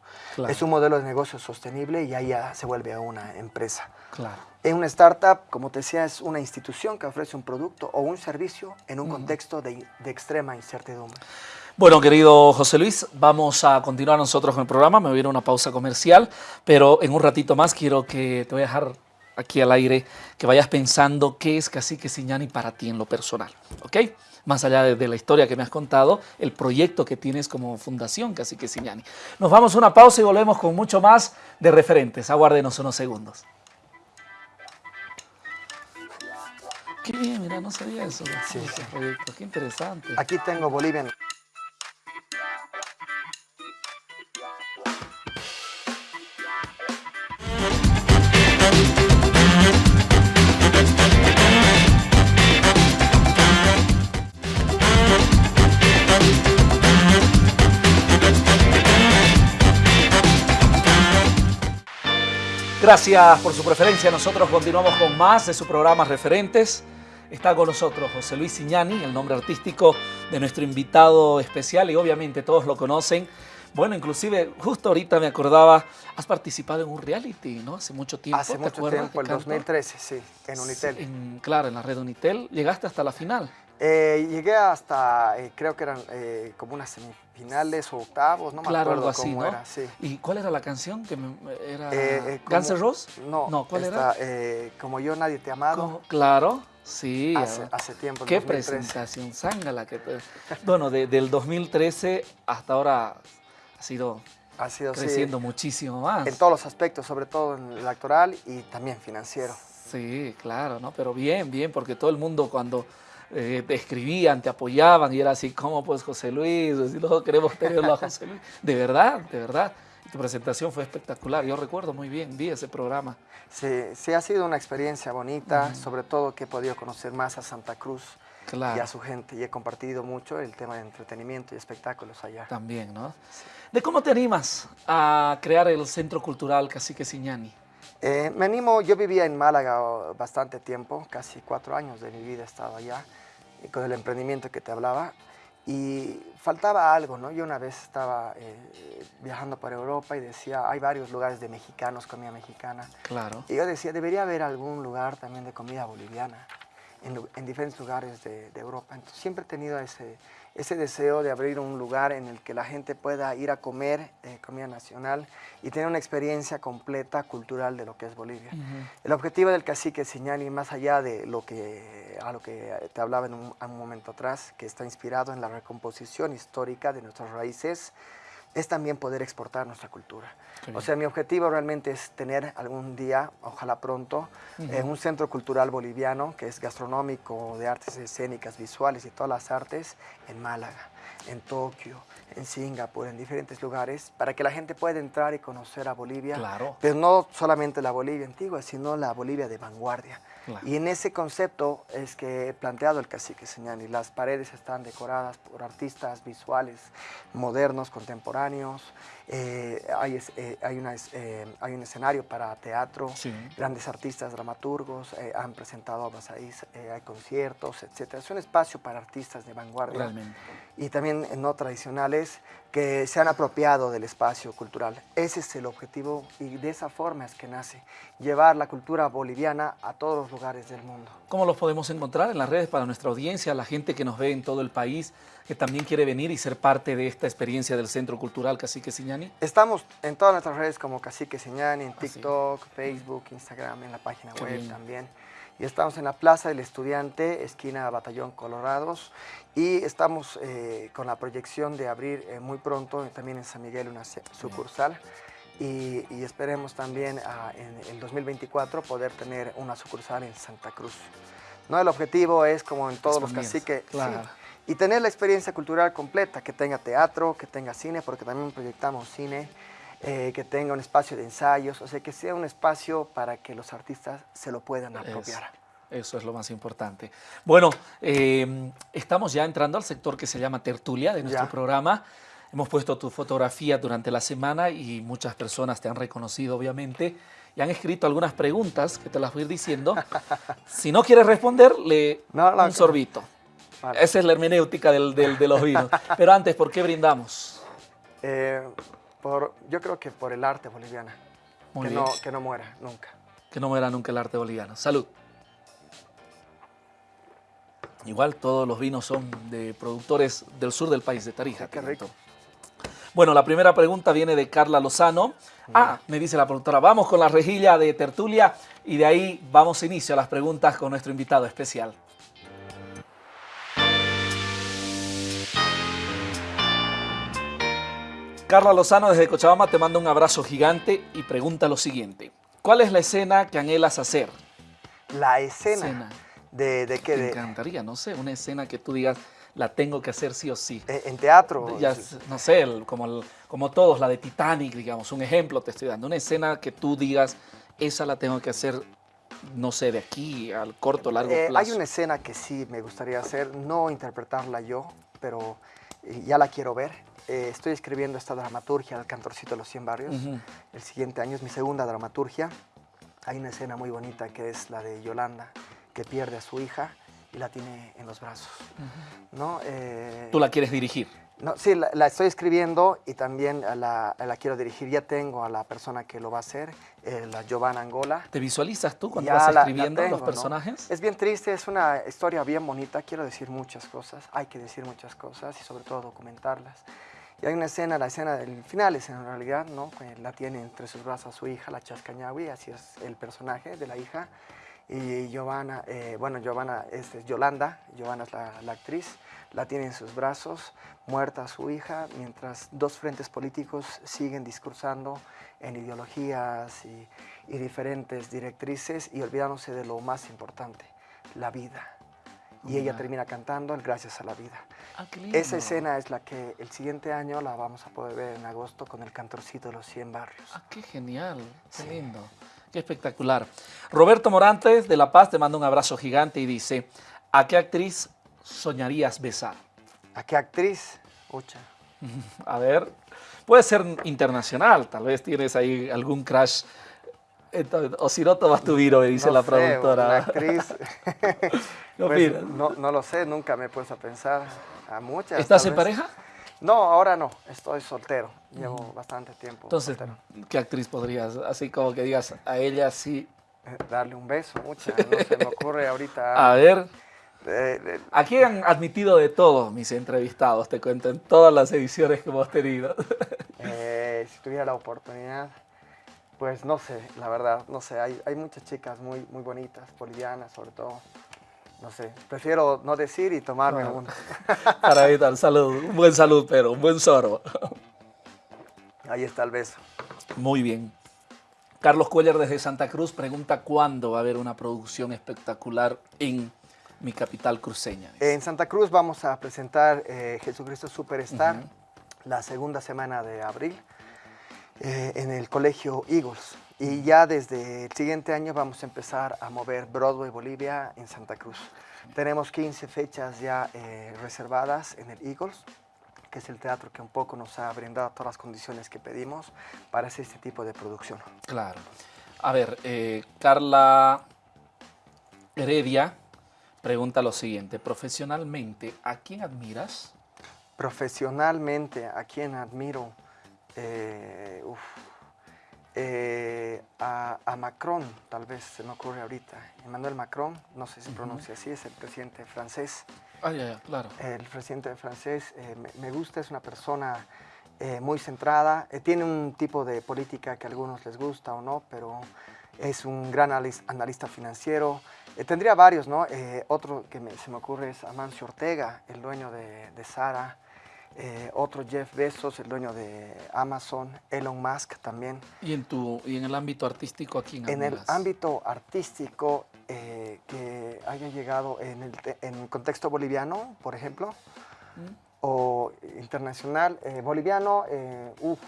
Es un modelo de negocio sostenible y ahí ya se vuelve a una empresa. Claro. En una startup, como te decía, es una institución que ofrece un producto o un servicio en un contexto de, de extrema incertidumbre. Bueno, querido José Luis, vamos a continuar nosotros con el programa. Me voy a ir a una pausa comercial, pero en un ratito más quiero que te voy a dejar aquí al aire, que vayas pensando qué es Cacique Siñani para ti en lo personal, ¿ok? Más allá de, la historia que me has contado, el proyecto que tienes como fundación Cacique Siñani. Nos vamos a una pausa y volvemos con mucho más de referentes. Aguárdenos unos segundos. Qué bien, mira, no sabía eso. Sí, proyecto, qué interesante. Aquí tengo Bolivia. Gracias por su preferencia. Nosotros continuamos con más de su programa Referentes. Está con nosotros José Luis Siñani, el nombre artístico de nuestro invitado especial y obviamente todos lo conocen. Bueno, inclusive justo ahorita me acordaba, has participado en un reality, ¿no? Hace mucho tiempo. Hace mucho tiempo, en 2013, sí, en Unitel. claro, en la red Unitel. Llegaste hasta la final. Eh, llegué hasta, eh, creo que eran eh, como unas semifinales o octavos, no me Claro, acuerdo algo así, cómo ¿no? era. Sí. ¿Y cuál era la canción? que me- era Eh, eh, ¿Guns N' como- Roses? No, No, ¿cuál esta, era? como yo nadie te ha amado. Claro, sí. hace, ah, hace tiempo. Qué 2013. presentación, zángala. Que Bueno, de- del 2013 hasta ahora ha sido Ha sido sí, creciendo muchísimo más. en todos los aspectos, sobre todo en el actoral y también financiero. Sí, claro, ¿no? Pero bien, bien, porque todo el mundo cuando eh, te escribían, te apoyaban y era así, ¿cómo pues José Luis? Así, "No, queremos tenerlo a José Luis. De verdad, de verdad. Y tu presentación fue espectacular. Yo recuerdo muy bien, vi ese programa. Sí, sí, ha sido una experiencia bonita, sobre todo que he podido conocer más a Santa Cruz y Claro, a su gente y he compartido mucho el tema de entretenimiento y espectáculos allá. también, ¿no? ¿De cómo te animas a crear el Centro Cultural Cacique Siñani? Eh, me animo, yo vivía en Málaga oh, bastante tiempo, casi cuatro años de mi vida he estado allá, y con el emprendimiento que te hablaba, y faltaba algo, ¿no? Yo una vez estaba eh, viajando por Europa y decía, hay varios lugares de mexicanos, comida mexicana, Claro. y yo decía, debería haber algún lugar también de comida boliviana en, diferentes lugares de, de Europa. Entonces siempre he tenido ese, ese deseo de abrir un lugar en el que la gente pueda ir a comer eh, comida nacional y tener una experiencia completa cultural de lo que es Bolivia. Ujú. El objetivo del cacique Siñani, más allá de lo que, a lo que te hablaba en un, un momento atrás, que está inspirado en la recomposición histórica de nuestras raíces, es también poder exportar nuestra cultura. O sea, mi objetivo realmente es tener algún día, ojalá pronto, eh, un centro cultural boliviano que es gastronómico, de artes escénicas, visuales y todas las artes en Málaga, en Tokio, en Singapur, en diferentes lugares, para que la gente pueda entrar y conocer a Bolivia. Claro. Pero no solamente la Bolivia antigua, sino la Bolivia de vanguardia. Claro. Y en ese concepto es que he planteado el cacique Señani. Las paredes están decoradas por artistas visuales modernos, contemporáneos. Eh, hay, eh, hay, una es- eh, hay un escenario para teatro. Sí. Grandes artistas, dramaturgos eh, han presentado obras ahí, eh, hay conciertos, etc. Es un espacio para artistas de vanguardia Realmente. y también no tradicionales que se han apropiado del espacio cultural. Ese es el objetivo y de esa forma es que nace, llevar la cultura boliviana a todos los lugares del mundo. ¿Cómo los podemos encontrar en las redes para nuestra audiencia, la gente que nos ve en todo el país, que también quiere venir y ser parte de esta experiencia del Centro Cultural Cacique Siñani? Estamos en todas nuestras redes como Cacique Señani, en Ah, sí. TikTok, Facebook, Instagram, en la página Qué web bien. también. Y estamos en la Plaza del Estudiante, esquina Batallón Colorados. Y estamos eh, con la proyección de abrir eh, muy pronto eh, también en San Miguel una sucursal. Y, y esperemos también ah, en el 2024 poder tener una sucursal en Santa Cruz. ¿No? El objetivo es, como en todos los caciques, sí, claro. y tener la experiencia cultural completa, que tenga teatro, que tenga cine, porque también proyectamos cine, eh, que tenga un espacio de ensayos, o sea, que sea un espacio para que los artistas se lo puedan apropiar. Eso es lo más importante. Bueno, eh, estamos ya entrando al sector que se llama tertulia de nuestro Ya. programa. Hemos puesto tu fotografía durante la semana y muchas personas te han reconocido, obviamente, y han escrito algunas preguntas que te las voy a ir diciendo. si no quieres responder, le No, no, un sorbito. Vale. Esa es la hermenéutica del- del- de los vinos. Pero antes, ¿por qué brindamos? Eh, por, yo creo que por el arte boliviana, Muy que bien. no, que no muera nunca. Que no muera nunca el arte boliviano. Salud. Igual todos los vinos son de productores del sur del país, de Tarija. Sí, qué rico. Bueno, la primera pregunta viene de Carla Lozano. Ah, me dice la productora, vamos con la rejilla de tertulia y de ahí vamos a inicio a las preguntas con nuestro invitado especial. Carla Lozano desde Cochabamba te manda un abrazo gigante y pregunta lo siguiente. ¿Cuál es la escena que anhelas hacer? La escena, Escena. de, de qué, Me encantaría, no sé, una escena que tú digas, la tengo que hacer sí o sí. eh, en teatro. Ya, no sé, el- como, el- como todos, la de Titanic, digamos, un ejemplo te estoy dando, una escena que tú digas, esa la tengo que hacer, no sé, de aquí al corto, largo Eh, plazo. hay una escena que sí me gustaría hacer, no interpretarla yo, pero eh, ya la quiero ver. Eh, estoy escribiendo esta dramaturgia, El Cantorcito de los 100 Barrios. Ujú. El siguiente año es mi segunda dramaturgia. Hay una escena muy bonita que es la de Yolanda, que pierde a su hija y la tiene en los brazos. ¿no? Eh, Tú la quieres dirigir. No, sí, la, estoy escribiendo y también la, quiero dirigir. Ya tengo a la persona que lo va a hacer, eh, la Giovanna Angola. ¿Te visualizas tú cuando vas escribiendo los personajes? Es bien triste, es una historia bien bonita. Quiero decir muchas cosas, hay que decir muchas cosas y sobre todo documentarlas. Y hay una escena, la escena del final es en realidad, ¿no? La tiene entre sus brazos su hija, la Chascañahui, así es el personaje de la hija. Y Giovanna, eh, bueno, Giovanna es, Yolanda, Giovanna es la actriz la tiene en sus brazos, muerta su hija, mientras dos frentes políticos siguen discursando en ideologías y, diferentes directrices y olvidándose de lo más importante, la vida. Y ella termina cantando el Gracias a la Vida. Ah, Esa escena es la que el siguiente año la vamos a poder ver en agosto con el cantorcito de los 100 barrios. Ah, qué genial, qué lindo, qué espectacular. Roberto Morantes de La Paz te manda un abrazo gigante y dice, ¿a qué actriz soñarías besar? ¿A qué actriz? Ucha. A ver, puede ser internacional, tal vez tienes ahí algún crash. O si no, tomas tu viro, me dice la productora. Una actriz. Pues, no, no, lo sé, nunca me he puesto a pensar. A muchas. ¿Estás en pareja? No, ahora no, estoy soltero. Llevo bastante tiempo. Entonces, ¿qué actriz podrías, así como que digas a ella sí? Eh, darle un beso, mucha. No se me ocurre ahorita. A ver. Aquí han admitido de todo mis entrevistados, te cuento, en todas las ediciones que hemos tenido. Eh, si tuviera la oportunidad, pues no sé, la verdad, no sé, hay, hay muchas chicas muy, muy bonitas, bolivianas sobre todo. No sé, prefiero no decir y tomarme uno. Para evitar, salud, un buen salud, pero un buen sorbo. Ahí está el beso. Muy bien. Carlos Cuellar desde Santa Cruz pregunta cuándo va a haber una producción espectacular en mi capital cruceña. En Santa Cruz vamos a presentar eh, Jesucristo Superstar la segunda semana de abril eh, en el Colegio Eagles. Y ya desde el siguiente año vamos a empezar a mover Broadway Bolivia en Santa Cruz. Tenemos 15 fechas ya eh, reservadas en el Eagles, que es el teatro que un poco nos ha brindado todas las condiciones que pedimos para hacer este tipo de producción. Claro. A ver, Carla Heredia pregunta lo siguiente, profesionalmente, ¿a quién admiras? Profesionalmente, ¿a quién admiro? Eh, eh, a, Macron, tal vez se me ocurre ahorita. Emmanuel Macron, no sé si se pronuncia así, es el presidente francés. Ah, ya, ya, claro. El presidente francés eh, me, gusta, es una persona muy centrada, tiene un tipo de política que a algunos les gusta o no, pero es un gran analista financiero, eh, tendría varios, ¿no? Eh, otro que se me ocurre es Amancio Ortega, el dueño de, de Sara. Eh, otro Jeff Bezos, el dueño de Amazon, Elon Musk también. ¿Y en, tu, y en el ámbito artístico a quién En el ámbito artístico que haya llegado en el, en contexto boliviano, por ejemplo, ¿Mm? o internacional, boliviano, uff,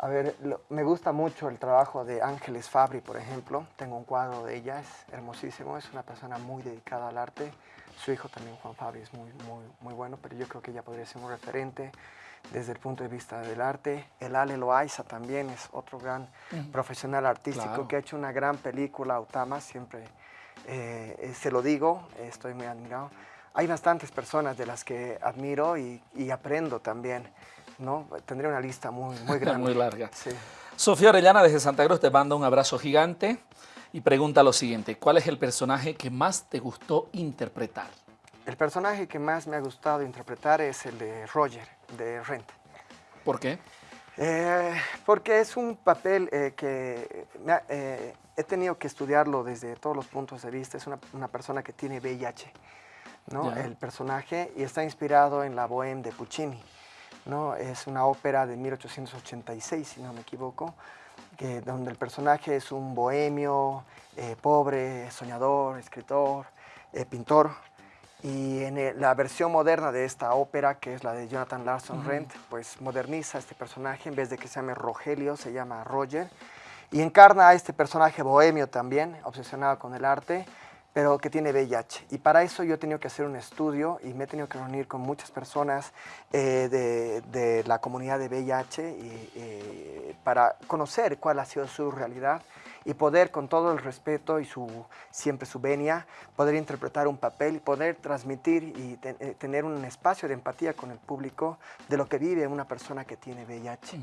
a ver, me gusta mucho el trabajo de Ángeles Fabri, por ejemplo. Tengo un cuadro de ella, es hermosísimo, es una persona muy dedicada al arte. Su hijo también, Juan Fabri, es muy, muy, muy bueno, pero yo creo que ella podría ser un referente desde el punto de vista del arte. El Ale Loaiza también es otro gran profesional artístico que ha hecho una gran película, Autama, siempre eh, eh, se lo digo, estoy muy admirado. Hay bastantes personas de las que admiro y, y aprendo también. ¿no? Tendría una lista muy, muy grande. muy larga. Sofía Orellana desde Santa Cruz te manda un abrazo gigante y pregunta lo siguiente, ¿cuál es el personaje que más te gustó interpretar? El personaje que más me ha gustado interpretar es el de Roger, de Rent. ¿Por qué? Eh, porque es un papel eh, que eh, he tenido que estudiarlo desde todos los puntos de vista. Es una, persona que tiene VIH, ¿no? El personaje, y está inspirado en la Bohème de Puccini. ¿no? Es una ópera de 1886, si no me equivoco, que, donde el personaje es un bohemio, eh, pobre, soñador, escritor, eh, pintor. Y en la versión moderna de esta ópera, que es la de Jonathan Larson Rent, pues moderniza este personaje, en vez de que se llame Rogelio, se llama Roger. Y encarna a este personaje bohemio también, obsesionado con el arte, pero que tiene VIH. Y para eso yo he tenido que hacer un estudio y me he tenido que reunir con muchas personas eh, de, la comunidad de VIH y, para conocer cuál ha sido su realidad y poder con todo el respeto y su, siempre su venia, poder interpretar un papel y poder transmitir y eh, tener un espacio de empatía con el público de lo que vive una persona que tiene VIH.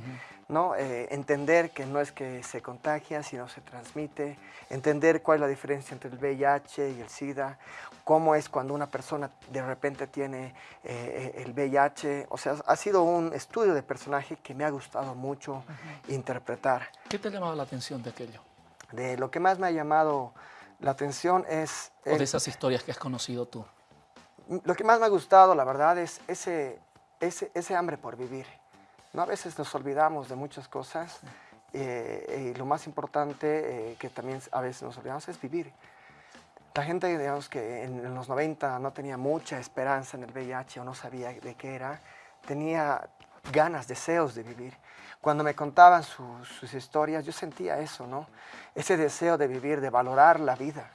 ¿no? Eh, entender que no es que se contagia, sino se transmite, entender cuál es la diferencia entre el VIH y el SIDA, cómo es cuando una persona de repente tiene eh, el VIH, o sea, ha sido un estudio de personaje que me ha gustado mucho interpretar. ¿Qué te ha llamado la atención de aquello? De lo que más me ha llamado la atención es... O de esas historias que has conocido tú. Lo que más me ha gustado, la verdad, es ese, ese, ese hambre por vivir ¿no? A veces nos olvidamos de muchas cosas eh, y lo más importante eh, que también a veces nos olvidamos es vivir. La gente, digamos que en, los 90 no tenía mucha esperanza en el VIH o no sabía de qué era, tenía ganas, deseos de vivir. Cuando me contaban sus historias, yo sentía eso, ¿no? Ese deseo de vivir, de valorar la vida.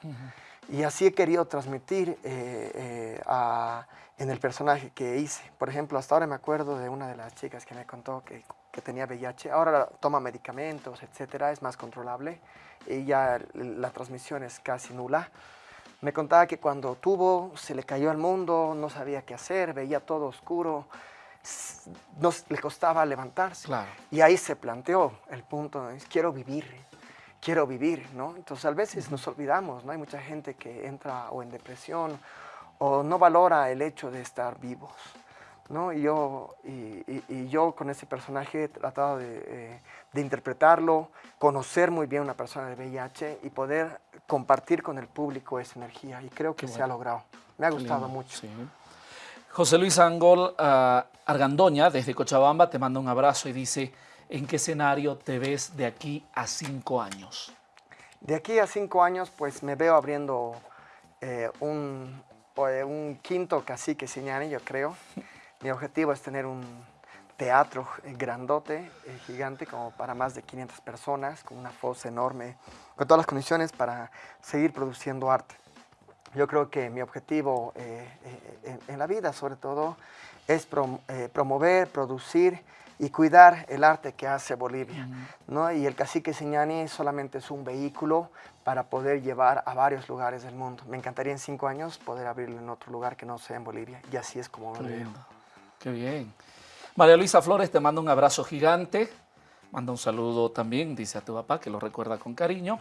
Y así he querido transmitir eh, a en el personaje que hice. Por ejemplo, hasta ahora me acuerdo de una de las chicas que me contó que, que tenía VIH. Ahora toma medicamentos, etcétera, es más controlable y ya la transmisión es casi nula. Me contaba que cuando tuvo, se le cayó al mundo, no sabía qué hacer, veía todo oscuro, no, le costaba levantarse. Claro. Y ahí se planteó el punto, de, quiero vivir, quiero vivir, ¿no? Entonces a veces nos olvidamos, ¿no? Hay mucha gente que entra o en depresión o no valora el hecho de estar vivos. ¿no? Y, yo, y, yo con ese personaje he tratado eh, de, interpretarlo, conocer muy bien una persona de VIH y poder compartir con el público esa energía. Y creo que se ha logrado. Me ha gustado mucho. José Luis Angol uh, Argandoña, desde Cochabamba, te manda un abrazo y dice, ¿en qué escenario te ves de aquí a cinco años? De aquí a cinco años, pues me veo abriendo eh, un, un quinto cacique Siñani, yo creo. Mi objetivo es tener un teatro grandote, eh, gigante, como para más de 500 personas, con una fosa enorme, con todas las condiciones para seguir produciendo arte. Yo creo que mi objetivo eh, eh, en, la vida, sobre todo, es promover, producir y cuidar el arte que hace Bolivia. ¿no? Y el cacique Siñani solamente es un vehículo para poder llevar a varios lugares del mundo. Me encantaría en cinco años poder abrirlo en otro lugar que no sea en Bolivia. Y así es como Qué lo veo. Qué bien. María Luisa Flores te manda un abrazo gigante. Manda un saludo también, dice a tu papá, que lo recuerda con cariño.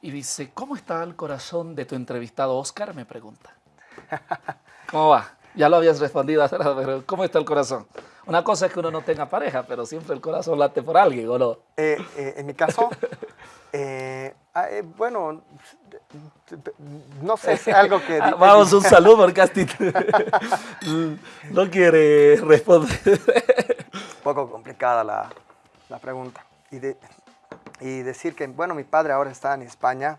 Y dice, ¿cómo está el corazón de tu entrevistado Oscar? Me pregunta. ¿Cómo va? Ya lo habías respondido, pero ¿cómo está el corazón? Una cosa es que uno no tenga pareja, pero siempre el corazón late por alguien, ¿o no? Eh, eh, en mi caso, eh, ah, bueno, no sé, es algo que... Ah, vamos, un saludo porque Asti no quiere responder. Un poco complicada la, la pregunta. Y, de, y, decir que, bueno, mi padre ahora está en España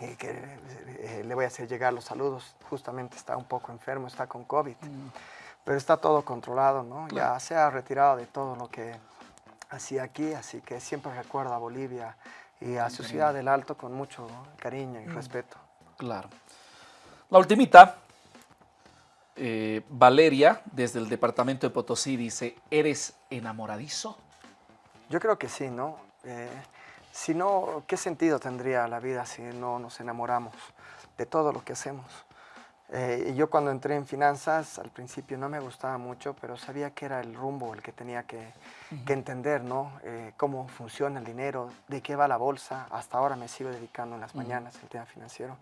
y que le voy a hacer llegar los saludos. Justamente está un poco enfermo, está con COVID. Mm pero está todo controlado, ¿no? Ya se ha retirado de todo lo que hacía aquí, así que siempre recuerda a Bolivia y a su ciudad del Alto con mucho cariño y mm. respeto. Claro. La ultimita, eh, Valeria, desde el departamento de Potosí, dice, ¿eres enamoradizo? Yo creo que sí, ¿no? Eh, si no, ¿qué sentido tendría la vida si no nos enamoramos de todo lo que hacemos? Eh, y yo cuando entré en finanzas, al principio no me gustaba mucho, pero sabía que era el rumbo el que tenía que, entender, ¿no? Eh, cómo funciona el dinero, de qué va la bolsa. Hasta ahora me sigo dedicando en las mañanas al tema financiero.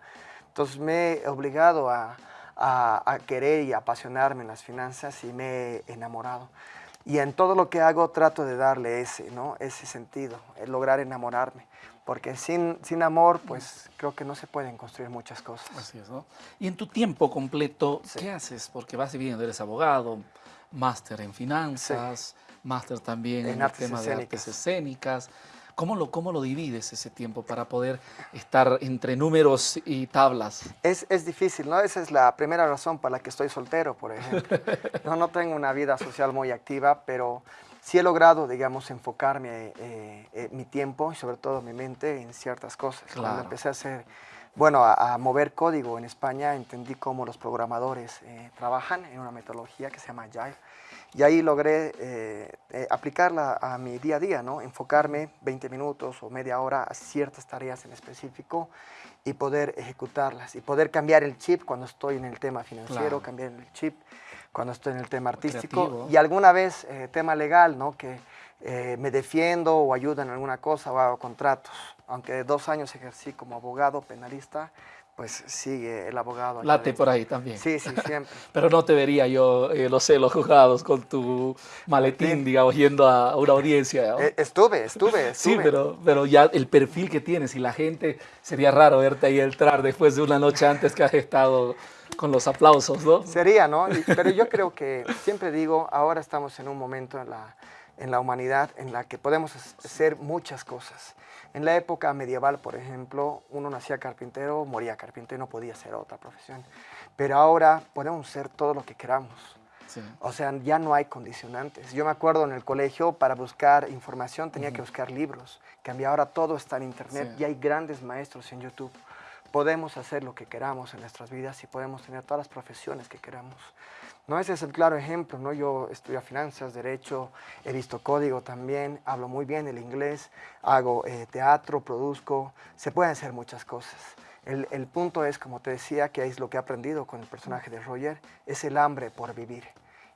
Entonces me he obligado a, a, querer y apasionarme en las finanzas y me he enamorado. Y en todo lo que hago trato de darle ese, ¿no? ese sentido, el lograr enamorarme porque sin, sin amor, pues creo que no se pueden construir muchas cosas. Así es, ¿no? Y en tu tiempo completo, ¿qué haces? Porque vas viviendo, eres abogado, máster en finanzas, máster también en, el tema de artes escénicas. ¿Cómo lo, ¿Cómo lo divides ese tiempo para poder estar entre números y tablas? Es, es, difícil, ¿no? Esa es la primera razón por la que estoy soltero, por ejemplo. no, no tengo una vida social muy activa, pero sí he logrado, digamos, enfocarme eh, eh, mi tiempo y sobre todo mi mente en ciertas cosas. Cuando empecé a hacer, bueno, a, mover código en España, entendí cómo los programadores eh, trabajan en una metodología que se llama Agile Y ahí logré eh, eh, aplicarla a mi día a día, ¿no? Enfocarme 20 minutos o media hora a ciertas tareas en específico y poder ejecutarlas y poder cambiar el chip cuando estoy en el tema financiero, cambiar el chip cuando estoy en el tema artístico y alguna vez eh, tema legal, ¿no? Que me defiendo o ayuda en alguna cosa o hago contratos. Aunque dos años ejercí como abogado penalista, pues sigue el abogado. Late por ahí también. Sí, sí, siempre. Pero no te vería yo, eh, lo sé, los juzgados con tu maletín, digamos, yendo a una audiencia. Eh, estuve, estuve, estuve. Sí, pero, pero ya el perfil que tienes y la gente, sería raro verte ahí entrar después de una noche antes que has estado con los aplausos, ¿no? Sería, ¿no? pero yo creo que, siempre digo, ahora estamos en un momento en la, en la humanidad en la que podemos hacer muchas cosas. En la época medieval, por ejemplo, uno nacía carpintero, moría carpintero y no podía ser otra profesión. Pero ahora podemos ser todo lo que queramos. O sea, ya no hay condicionantes. Yo me acuerdo en el colegio, para buscar información tenía que buscar libros. Cambia ahora todo está en internet y hay grandes maestros en YouTube. Podemos hacer lo que queramos en nuestras vidas y podemos tener todas las profesiones que queramos. ¿No? Ese es el claro ejemplo, ¿no? Yo estudio finanzas, derecho, he visto código también, hablo muy bien el inglés, hago eh, teatro, produzco, se pueden hacer muchas cosas. El, el, punto es, como te decía, que es lo que he aprendido con el personaje de Roger, es el hambre por vivir.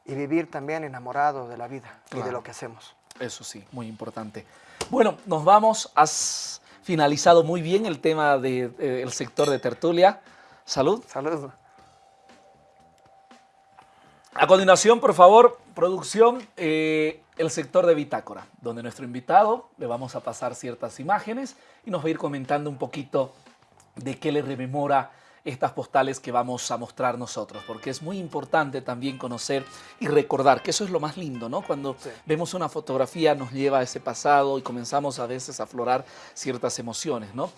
Y vivir también enamorado de la vida y de lo que hacemos. Eso sí, muy importante. Bueno, nos vamos. Has finalizado muy bien el tema del de, eh, sector de tertulia. Salud. Salud. A continuación, por favor, producción, eh, el sector de Bitácora, donde nuestro invitado le vamos a pasar ciertas imágenes y nos va a ir comentando un poquito de qué le rememora estas postales que vamos a mostrar nosotros, porque es muy importante también conocer y recordar, que eso es lo más lindo, ¿no? Cuando vemos una fotografía nos lleva a ese pasado y comenzamos a veces a aflorar ciertas emociones, ¿no?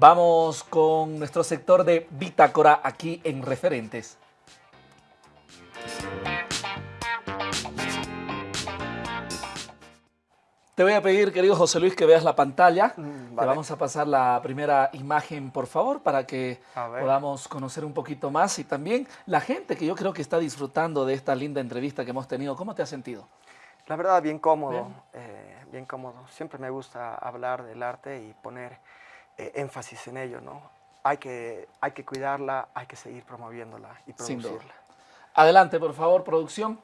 Vamos con nuestro sector de Bitácora aquí en Referentes. Te voy a pedir, querido José Luis, que veas la pantalla. Mm, Te vamos a pasar la primera imagen, por favor, para que podamos conocer un poquito más. Y también la gente que yo creo que está disfrutando de esta linda entrevista que hemos tenido. ¿Cómo te has sentido? La verdad, bien cómodo. bien, eh, bien cómodo. Siempre me gusta hablar del arte y poner énfasis en ello, ¿no? Hay que, hay que cuidarla, hay que seguir promoviéndola y producirla. Adelante, por favor, producción.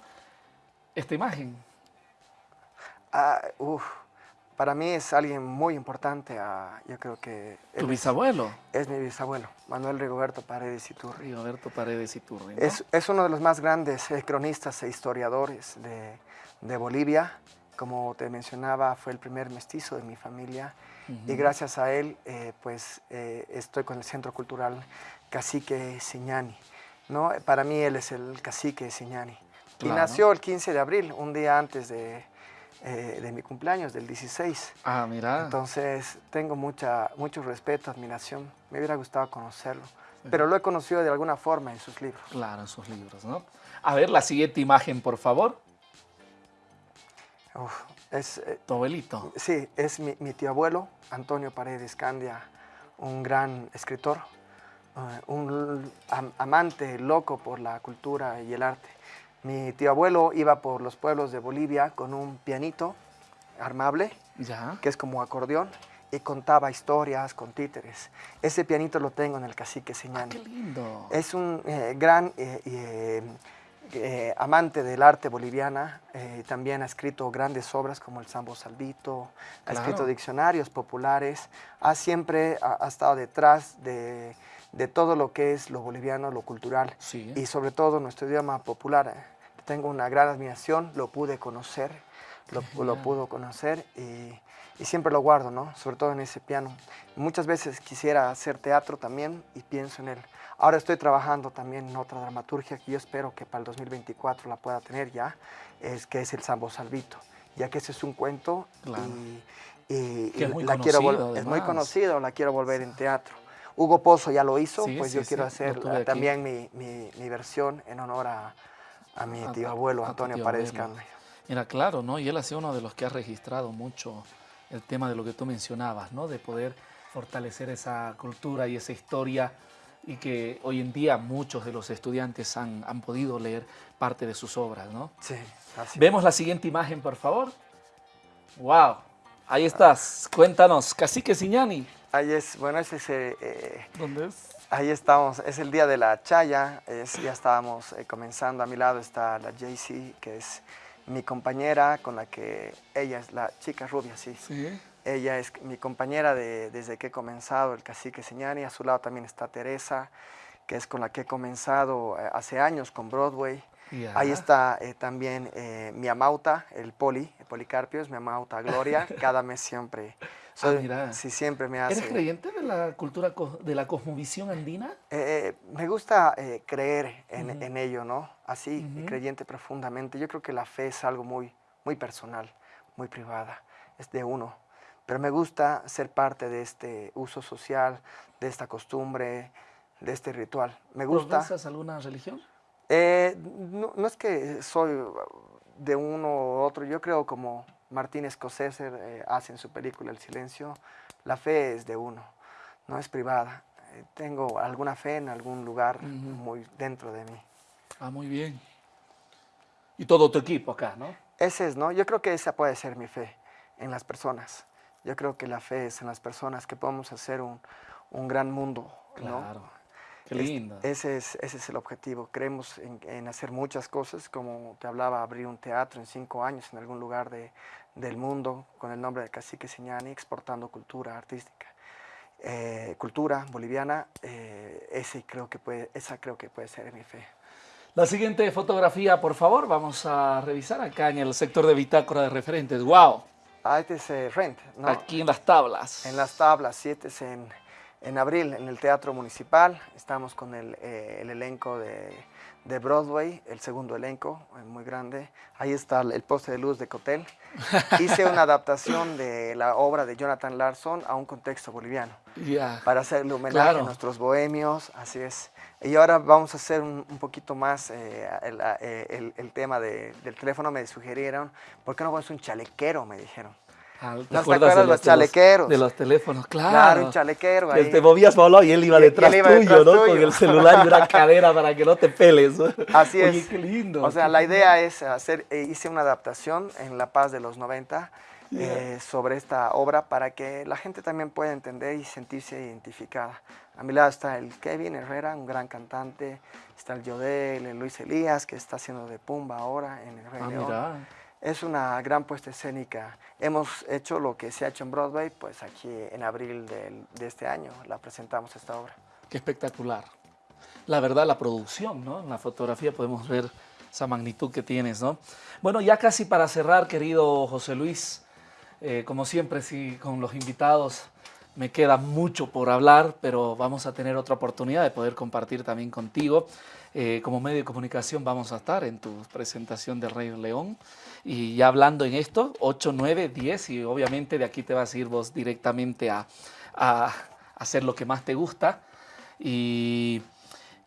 Esta imagen. Ah, para mí es alguien muy importante. Ah, yo creo que... ¿Tu bisabuelo? Es, mi bisabuelo, Manuel Rigoberto Paredes Iturri. Rigoberto Paredes Iturri, es, es, uno de los más grandes eh, cronistas e historiadores de, de Bolivia. Como te mencionaba, fue el primer mestizo de mi familia y gracias a él, eh, pues eh, estoy con el Centro Cultural Cacique Siñani. ¿no? Para mí él es el cacique Siñani. Y nació el 15 de abril, un día antes de, eh, de mi cumpleaños, del 16. Ah, mira. Entonces tengo mucha, mucho respeto, admiración. Me hubiera gustado conocerlo. Pero lo he conocido de alguna forma en sus libros. Claro, en sus libros, ¿no? A ver, la siguiente imagen, por favor. Uf, es, eh, ¿Tu abuelito? Sí, es mi, tío abuelo, Antonio Paredes Candia, un gran escritor, eh, un amante loco por la cultura y el arte. Mi tío abuelo iba por los pueblos de Bolivia con un pianito armable, ¿Ya? que es como acordeón, y contaba historias con títeres. Ese pianito lo tengo en el Cacique Señani. Ah, ¡Qué lindo! Es un eh, gran eh, amante del arte boliviana, eh, también ha escrito grandes obras como el Sambo Salvito, ha escrito diccionarios populares, ha siempre ha, estado detrás de, todo lo que es lo boliviano, lo cultural y sobre todo nuestro idioma popular. Tengo una gran admiración, lo pude conocer, lo, lo pudo conocer y, y, siempre lo guardo, ¿no? sobre todo en ese piano. Muchas veces quisiera hacer teatro también y pienso en él. Ahora estoy trabajando también en otra dramaturgia que yo espero que para el 2024 la pueda tener ya, es que es el Sambo Salvito, ya que ese es un cuento y, es muy la quiero es muy conocido, la quiero volver en teatro. Hugo Pozo ya lo hizo, pues yo quiero hacer también mi, mi, versión en honor a, a mi tío abuelo Antonio Paredes Mira, claro, ¿no? Y él ha sido uno de los que ha registrado mucho el tema de lo que tú mencionabas, ¿no? De poder fortalecer esa cultura y esa historia y que hoy en día muchos de los estudiantes han, han podido leer parte de sus obras, ¿no? Sí, así. Vemos la siguiente imagen, por favor. ¡Wow! Ahí estás. Cuéntanos, Cacique Siñani. Ahí es, bueno, ese es... eh, eh, ¿Dónde es? Ahí estamos, es el día de la chaya, es- ya estábamos eh, comenzando, a mi lado está la JC, que es mi compañera con la que ella es la chica rubia, sí. Sí. Ella es mi compañera de- desde que he comenzado el cacique Señani, a su lado también está Teresa, que es con la que he comenzado eh, hace años con Broadway. Ya. Ahí está eh, también eh, mi amauta, el poli, el Policarpio, es mi amauta Gloria, cada mes siempre, soy, mira. sí, siempre me hace... ¿Eres creyente de la cultura, de la cosmovisión andina? Eh, eh, me gusta eh, creer en, en ello, ¿no? Así, creyente profundamente. Yo creo que la fe es algo muy, muy personal, muy privada, es de uno. Pero me gusta ser parte de este uso social, de esta costumbre, de este ritual. Me gusta. ¿Profesas alguna religión? Eh, no, no es que soy de uno u otro, yo creo como Martín Scorsese eh, hace en su película El Silencio, la fe es de uno, no es privada. Eh, tengo alguna fe en algún lugar muy dentro de mí. Ah, muy bien. Y todo tu equipo acá, ¿no? Ese es, ¿no? Yo creo que esa puede ser mi fe en las personas. Yo creo que la fe es en las personas que podemos hacer un, un gran mundo, ¿no? Claro. Qué Es- lindo. ese, es, ese es el objetivo. Creemos en, en hacer muchas cosas, como te hablaba, abrir un teatro en cinco años en algún lugar de- del mundo con el nombre de Cacique Siñani, exportando cultura artística. Eh, cultura boliviana, eh, ese creo que puede, esa creo que puede ser mi fe. La siguiente fotografía, por favor, vamos a revisar acá en el sector de bitácora de referentes. ¡Wow! Ah, este es eh, Rent, ¿no? Aquí en las tablas. En las tablas, siete es en, en abril, en el Teatro Municipal. Estamos con el, eh, el elenco de, de Broadway, el segundo elenco, eh, muy grande. Ahí está el, poste de luz de Cotel. Hice una adaptación de la obra de Jonathan Larson a un contexto boliviano, Ya. para hacerle homenaje Claro. a nuestros bohemios, así es. Y ahora vamos a hacer un, un poquito más eh, el, eh, el- el tema de- del teléfono. Me sugirieron, ¿por qué no pones un chalequero? Me dijeron. Ah, ¿te ¿No te acuerdas acuerdas los chalequeros? De los teléfonos, claro. Claro, un chalequero Que ahí. te movías solo y él iba detrás él iba tuyo, detrás ¿no? tuyo. Con el celular y una cadera para que no te peles. Así Oye, es. qué lindo. O sea, la idea es hacer, eh, hice una adaptación en La Paz de los 90 eh, sobre esta obra para que la gente también pueda entender y sentirse identificada. A mi lado está el Kevin Herrera, un gran cantante, está el Yodel, el Luis Elías, que está haciendo de Pumba ahora en el Rey Ah, León. Es una gran puesta escénica. Hemos hecho lo que se ha hecho en Broadway, pues aquí en abril del- de este año la presentamos esta obra. Qué espectacular. La verdad, la producción, ¿no? En la fotografía podemos ver esa magnitud que tienes, ¿no? Bueno, ya casi para cerrar, querido José Luis, eh, como siempre, sí, con los invitados me queda mucho por hablar, pero vamos a tener otra oportunidad de poder compartir también contigo. Eh, como medio de comunicación vamos a estar en tu presentación de Rey León. Y ya hablando en esto, 8, 9, 10, y obviamente de aquí te vas a ir vos directamente a, a hacer lo que más te gusta. Y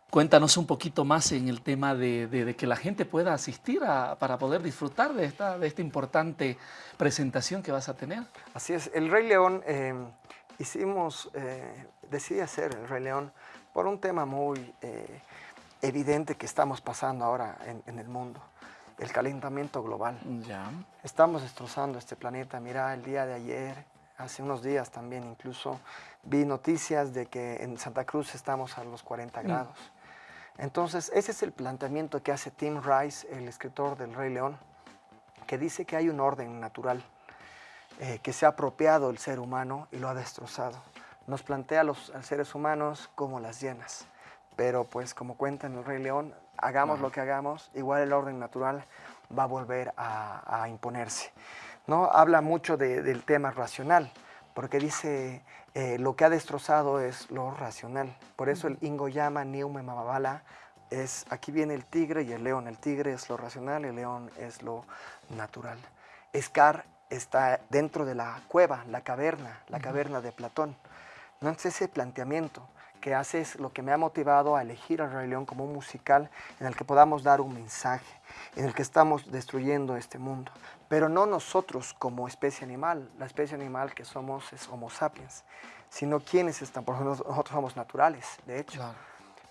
cuéntanos un poquito más en el tema de, de- de que la gente pueda asistir a- para poder disfrutar de esta, de esta importante presentación que vas a tener. Así es, el Rey León, eh, hicimos, eh, decidí hacer el Rey León por un tema muy eh, evidente que estamos pasando ahora en, en el mundo, el calentamiento global. Ya. Estamos destrozando este planeta. Mira, el día de ayer, hace unos días también incluso, vi noticias de que en Santa Cruz estamos a los 40 grados. Entonces, ese es el planteamiento que hace Tim Rice, el escritor del Rey León, que dice que hay un orden natural eh, que se ha apropiado el ser humano y lo ha destrozado. Nos plantea a los a seres humanos como las llenas, pero pues como cuenta en el Rey León, hagamos lo que hagamos, igual el orden natural va a volver a, a imponerse. ¿no? Habla mucho de- del tema racional, porque dice eh, lo que ha destrozado es lo racional. Por eso el Ingoyama Niume Mamabala es, aquí viene el tigre y el león. El tigre es lo racional, el león es lo natural. Scar está dentro de la cueva, la caverna, la caverna de Platón. No es ese planteamiento que hace es lo que me ha motivado a elegir al Rey León como un musical en el que podamos dar un mensaje, en el que estamos destruyendo este mundo. Pero no nosotros como especie animal, la especie animal que somos es Homo sapiens, sino quienes están, por ejemplo, nosotros somos naturales, de hecho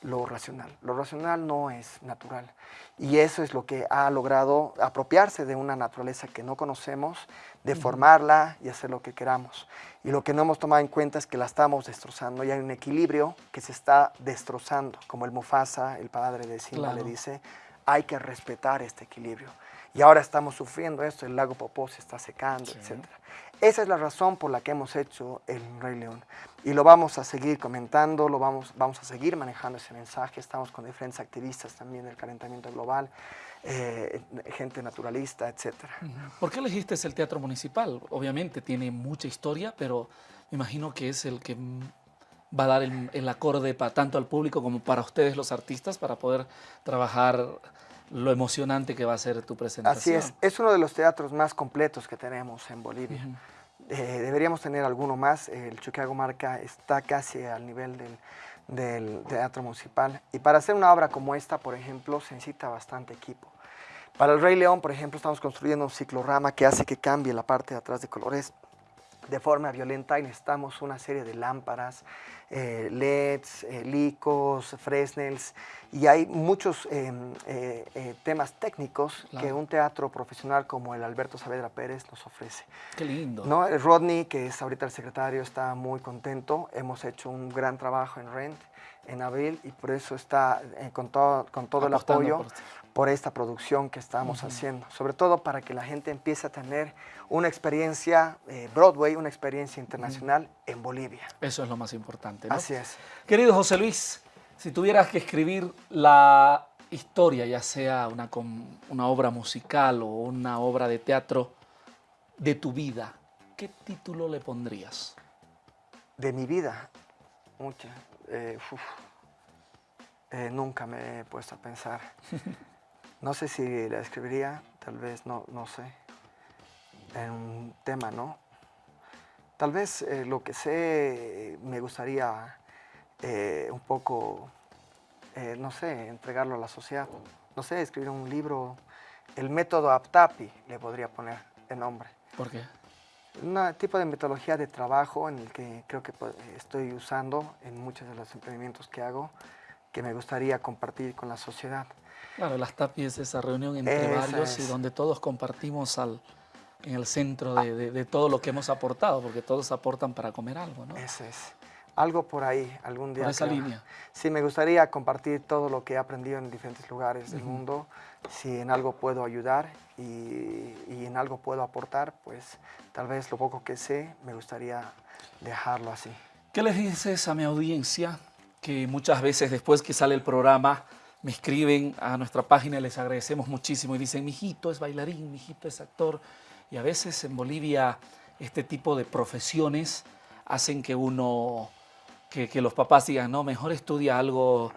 lo racional. Lo racional no es natural. Y eso es lo que ha logrado apropiarse de una naturaleza que no conocemos, deformarla y hacer lo que queramos. Y lo que no hemos tomado en cuenta es que la estamos destrozando y hay un equilibrio que se está destrozando. Como el Mufasa, el padre de Simba, le dice, hay que respetar este equilibrio. Y ahora estamos sufriendo esto, el lago Popó se está secando, etc. Esa es la razón por la que hemos hecho el Rey León. Y lo vamos a seguir comentando, lo vamos, vamos a seguir manejando ese mensaje. Estamos con diferentes activistas también del calentamiento global, eh, gente naturalista, etc. ¿Por qué elegiste el teatro municipal? Obviamente tiene mucha historia, pero me imagino que es el que va a dar el, el acorde para, tanto al público como para ustedes los artistas para poder trabajar lo emocionante que va a ser tu presentación. Así es, es uno de los teatros más completos que tenemos en Bolivia. Eh, deberíamos tener alguno más, el Chuquiago Marca está casi al nivel del, del teatro municipal. Y para hacer una obra como esta, por ejemplo, se necesita bastante equipo. Para el Rey León, por ejemplo, estamos construyendo un ciclorama que hace que cambie la parte de atrás de colores de forma violenta y necesitamos una serie de lámparas, eh, LEDs, eh, licos, Fresnels y hay muchos em, eh, temas técnicos que un teatro profesional como el Alberto Saavedra Pérez nos ofrece. Qué lindo. ¿No? Rodney, que es ahorita el secretario, está muy contento. Hemos hecho un gran trabajo en Rent en abril y por eso está con todo, con todo el apoyo por, esta producción que estamos haciendo. Sobre todo para que la gente empiece a tener una experiencia eh, Broadway, una experiencia internacional en Bolivia. Eso es lo más importante. Así es. Querido José Luis, si tuvieras que escribir la historia, ya sea una, una obra musical o una obra de teatro de tu vida, ¿qué título le pondrías? De mi vida, mucha. Eh, eh, nunca me he puesto a pensar. No sé si la escribiría, tal vez, no, no sé en un tema, ¿no? Tal vez eh, lo que sé me gustaría eh, un poco, eh, no sé, entregarlo a la sociedad. No sé, escribir un libro, el método APTAPI le podría poner de nombre. ¿Por qué? Un tipo de metodología de trabajo en el que creo que pues, estoy usando en muchos de los emprendimientos que hago, que me gustaría compartir con la sociedad. Claro, las TAPI es esa reunión entre varios y donde todos compartimos al, en el centro de, todo lo que hemos aportado, porque todos aportan para comer algo, ¿no? Eso es. Algo por ahí, algún día. Por esa línea. Sí, me gustaría compartir todo lo que he aprendido en diferentes lugares del mundo. Si en algo puedo ayudar y, y, en algo puedo aportar, pues tal vez lo poco que sé, me gustaría dejarlo así. ¿Qué les dices a mi audiencia que muchas veces después que sale el programa me escriben a nuestra página les agradecemos muchísimo y dicen, mi hijito es bailarín, mi hijito es actor, y a veces en Bolivia este tipo de profesiones hacen que uno, que, los papás digan, no, mejor estudia algo,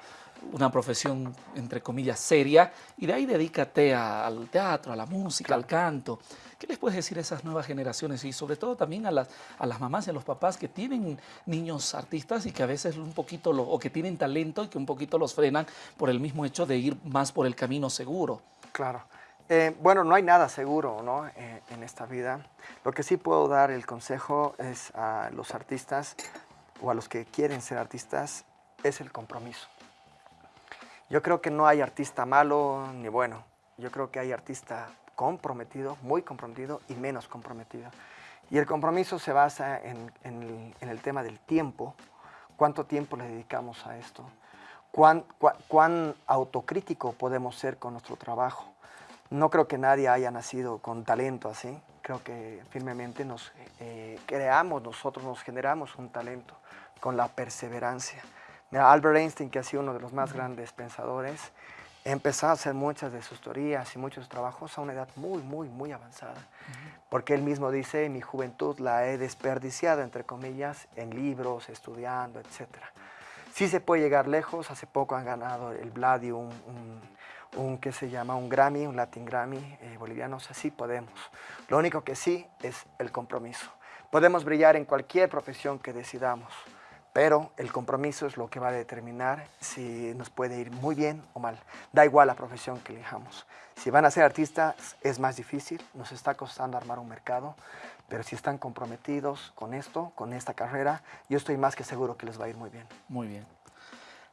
una profesión entre comillas seria y de ahí dedícate al teatro, a la música, al canto. ¿Qué les puedes decir a esas nuevas generaciones y sobre todo también a las, a las mamás y a los papás que tienen niños artistas y que a veces un poquito, o que tienen talento y que un poquito los frenan por el mismo hecho de ir más por el camino seguro? Claro. Eh, bueno, no hay nada seguro ¿no? Eh, en esta vida. Lo que sí puedo dar el consejo es a los artistas o a los que quieren ser artistas, es el compromiso. Yo creo que no hay artista malo ni bueno. Yo creo que hay artista comprometido, muy comprometido y menos comprometido. Y el compromiso se basa en, el, tema del tiempo. ¿Cuánto tiempo le dedicamos a esto? ¿Cuán, cuán autocrítico podemos ser con nuestro trabajo? No creo que nadie haya nacido con talento así. Creo que firmemente nos eh, creamos, nosotros nos generamos un talento con la perseverancia. Mira, Albert Einstein, que ha sido uno de los más grandes pensadores, empezó a hacer muchas de sus teorías y muchos trabajos a una edad muy, muy, muy avanzada. Porque él mismo dice, mi juventud la he desperdiciado, entre comillas, en libros, estudiando, etc. Sí se puede llegar lejos, hace poco han ganado el Bladium, un, un que se llama un Grammy, un Latin Grammy eh, boliviano, así podemos. Lo único que sí es el compromiso. Podemos brillar en cualquier profesión que decidamos, pero el compromiso es lo que va a determinar si nos puede ir muy bien o mal. Da igual la profesión que elijamos. Si van a ser artistas es más difícil, nos está costando armar un mercado, pero si están comprometidos con esto, con esta carrera, yo estoy más que seguro que les va a ir muy bien. Muy bien.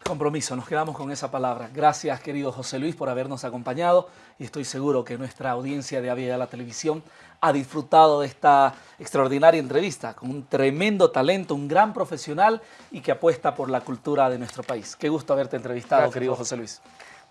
Compromiso, nos quedamos con esa palabra. Gracias, querido José Luis, por habernos acompañado y estoy seguro que nuestra audiencia de Avia de la Televisión ha disfrutado de esta extraordinaria entrevista con un tremendo talento, un gran profesional y que apuesta por la cultura de nuestro país. Qué gusto haberte entrevistado, querido José Luis.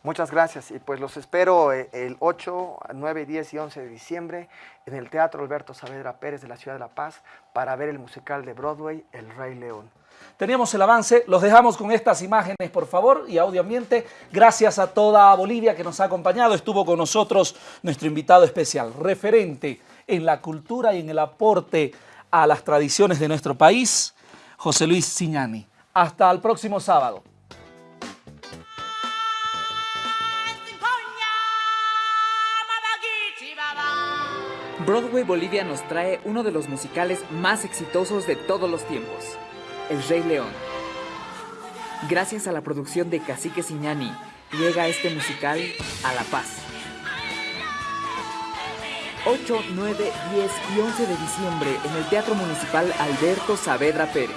Muchas gracias y pues los espero eh, el 8, 9, 10 y 11 de diciembre en el Teatro Alberto Saavedra Pérez de la Ciudad de La Paz para ver el musical de Broadway El Rey León. Teníamos el avance, los dejamos con estas imágenes, por favor, y audio ambiente. Gracias a toda Bolivia que nos ha acompañado. Estuvo con nosotros nuestro invitado especial, referente en la cultura y en el aporte a las tradiciones de nuestro país, José Luis Ciñani. Hasta el próximo sábado. Broadway Bolivia nos trae uno de los musicales más exitosos de todos los tiempos. El Rey León. Gracias a la producción de Cacique Siñani, llega este musical a La Paz. 8, 9, 10 y 11 de diciembre en el Teatro Municipal Alberto Saavedra Pérez.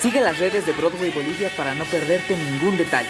Sigue las redes de Broadway Bolivia para no perderte ningún detalle.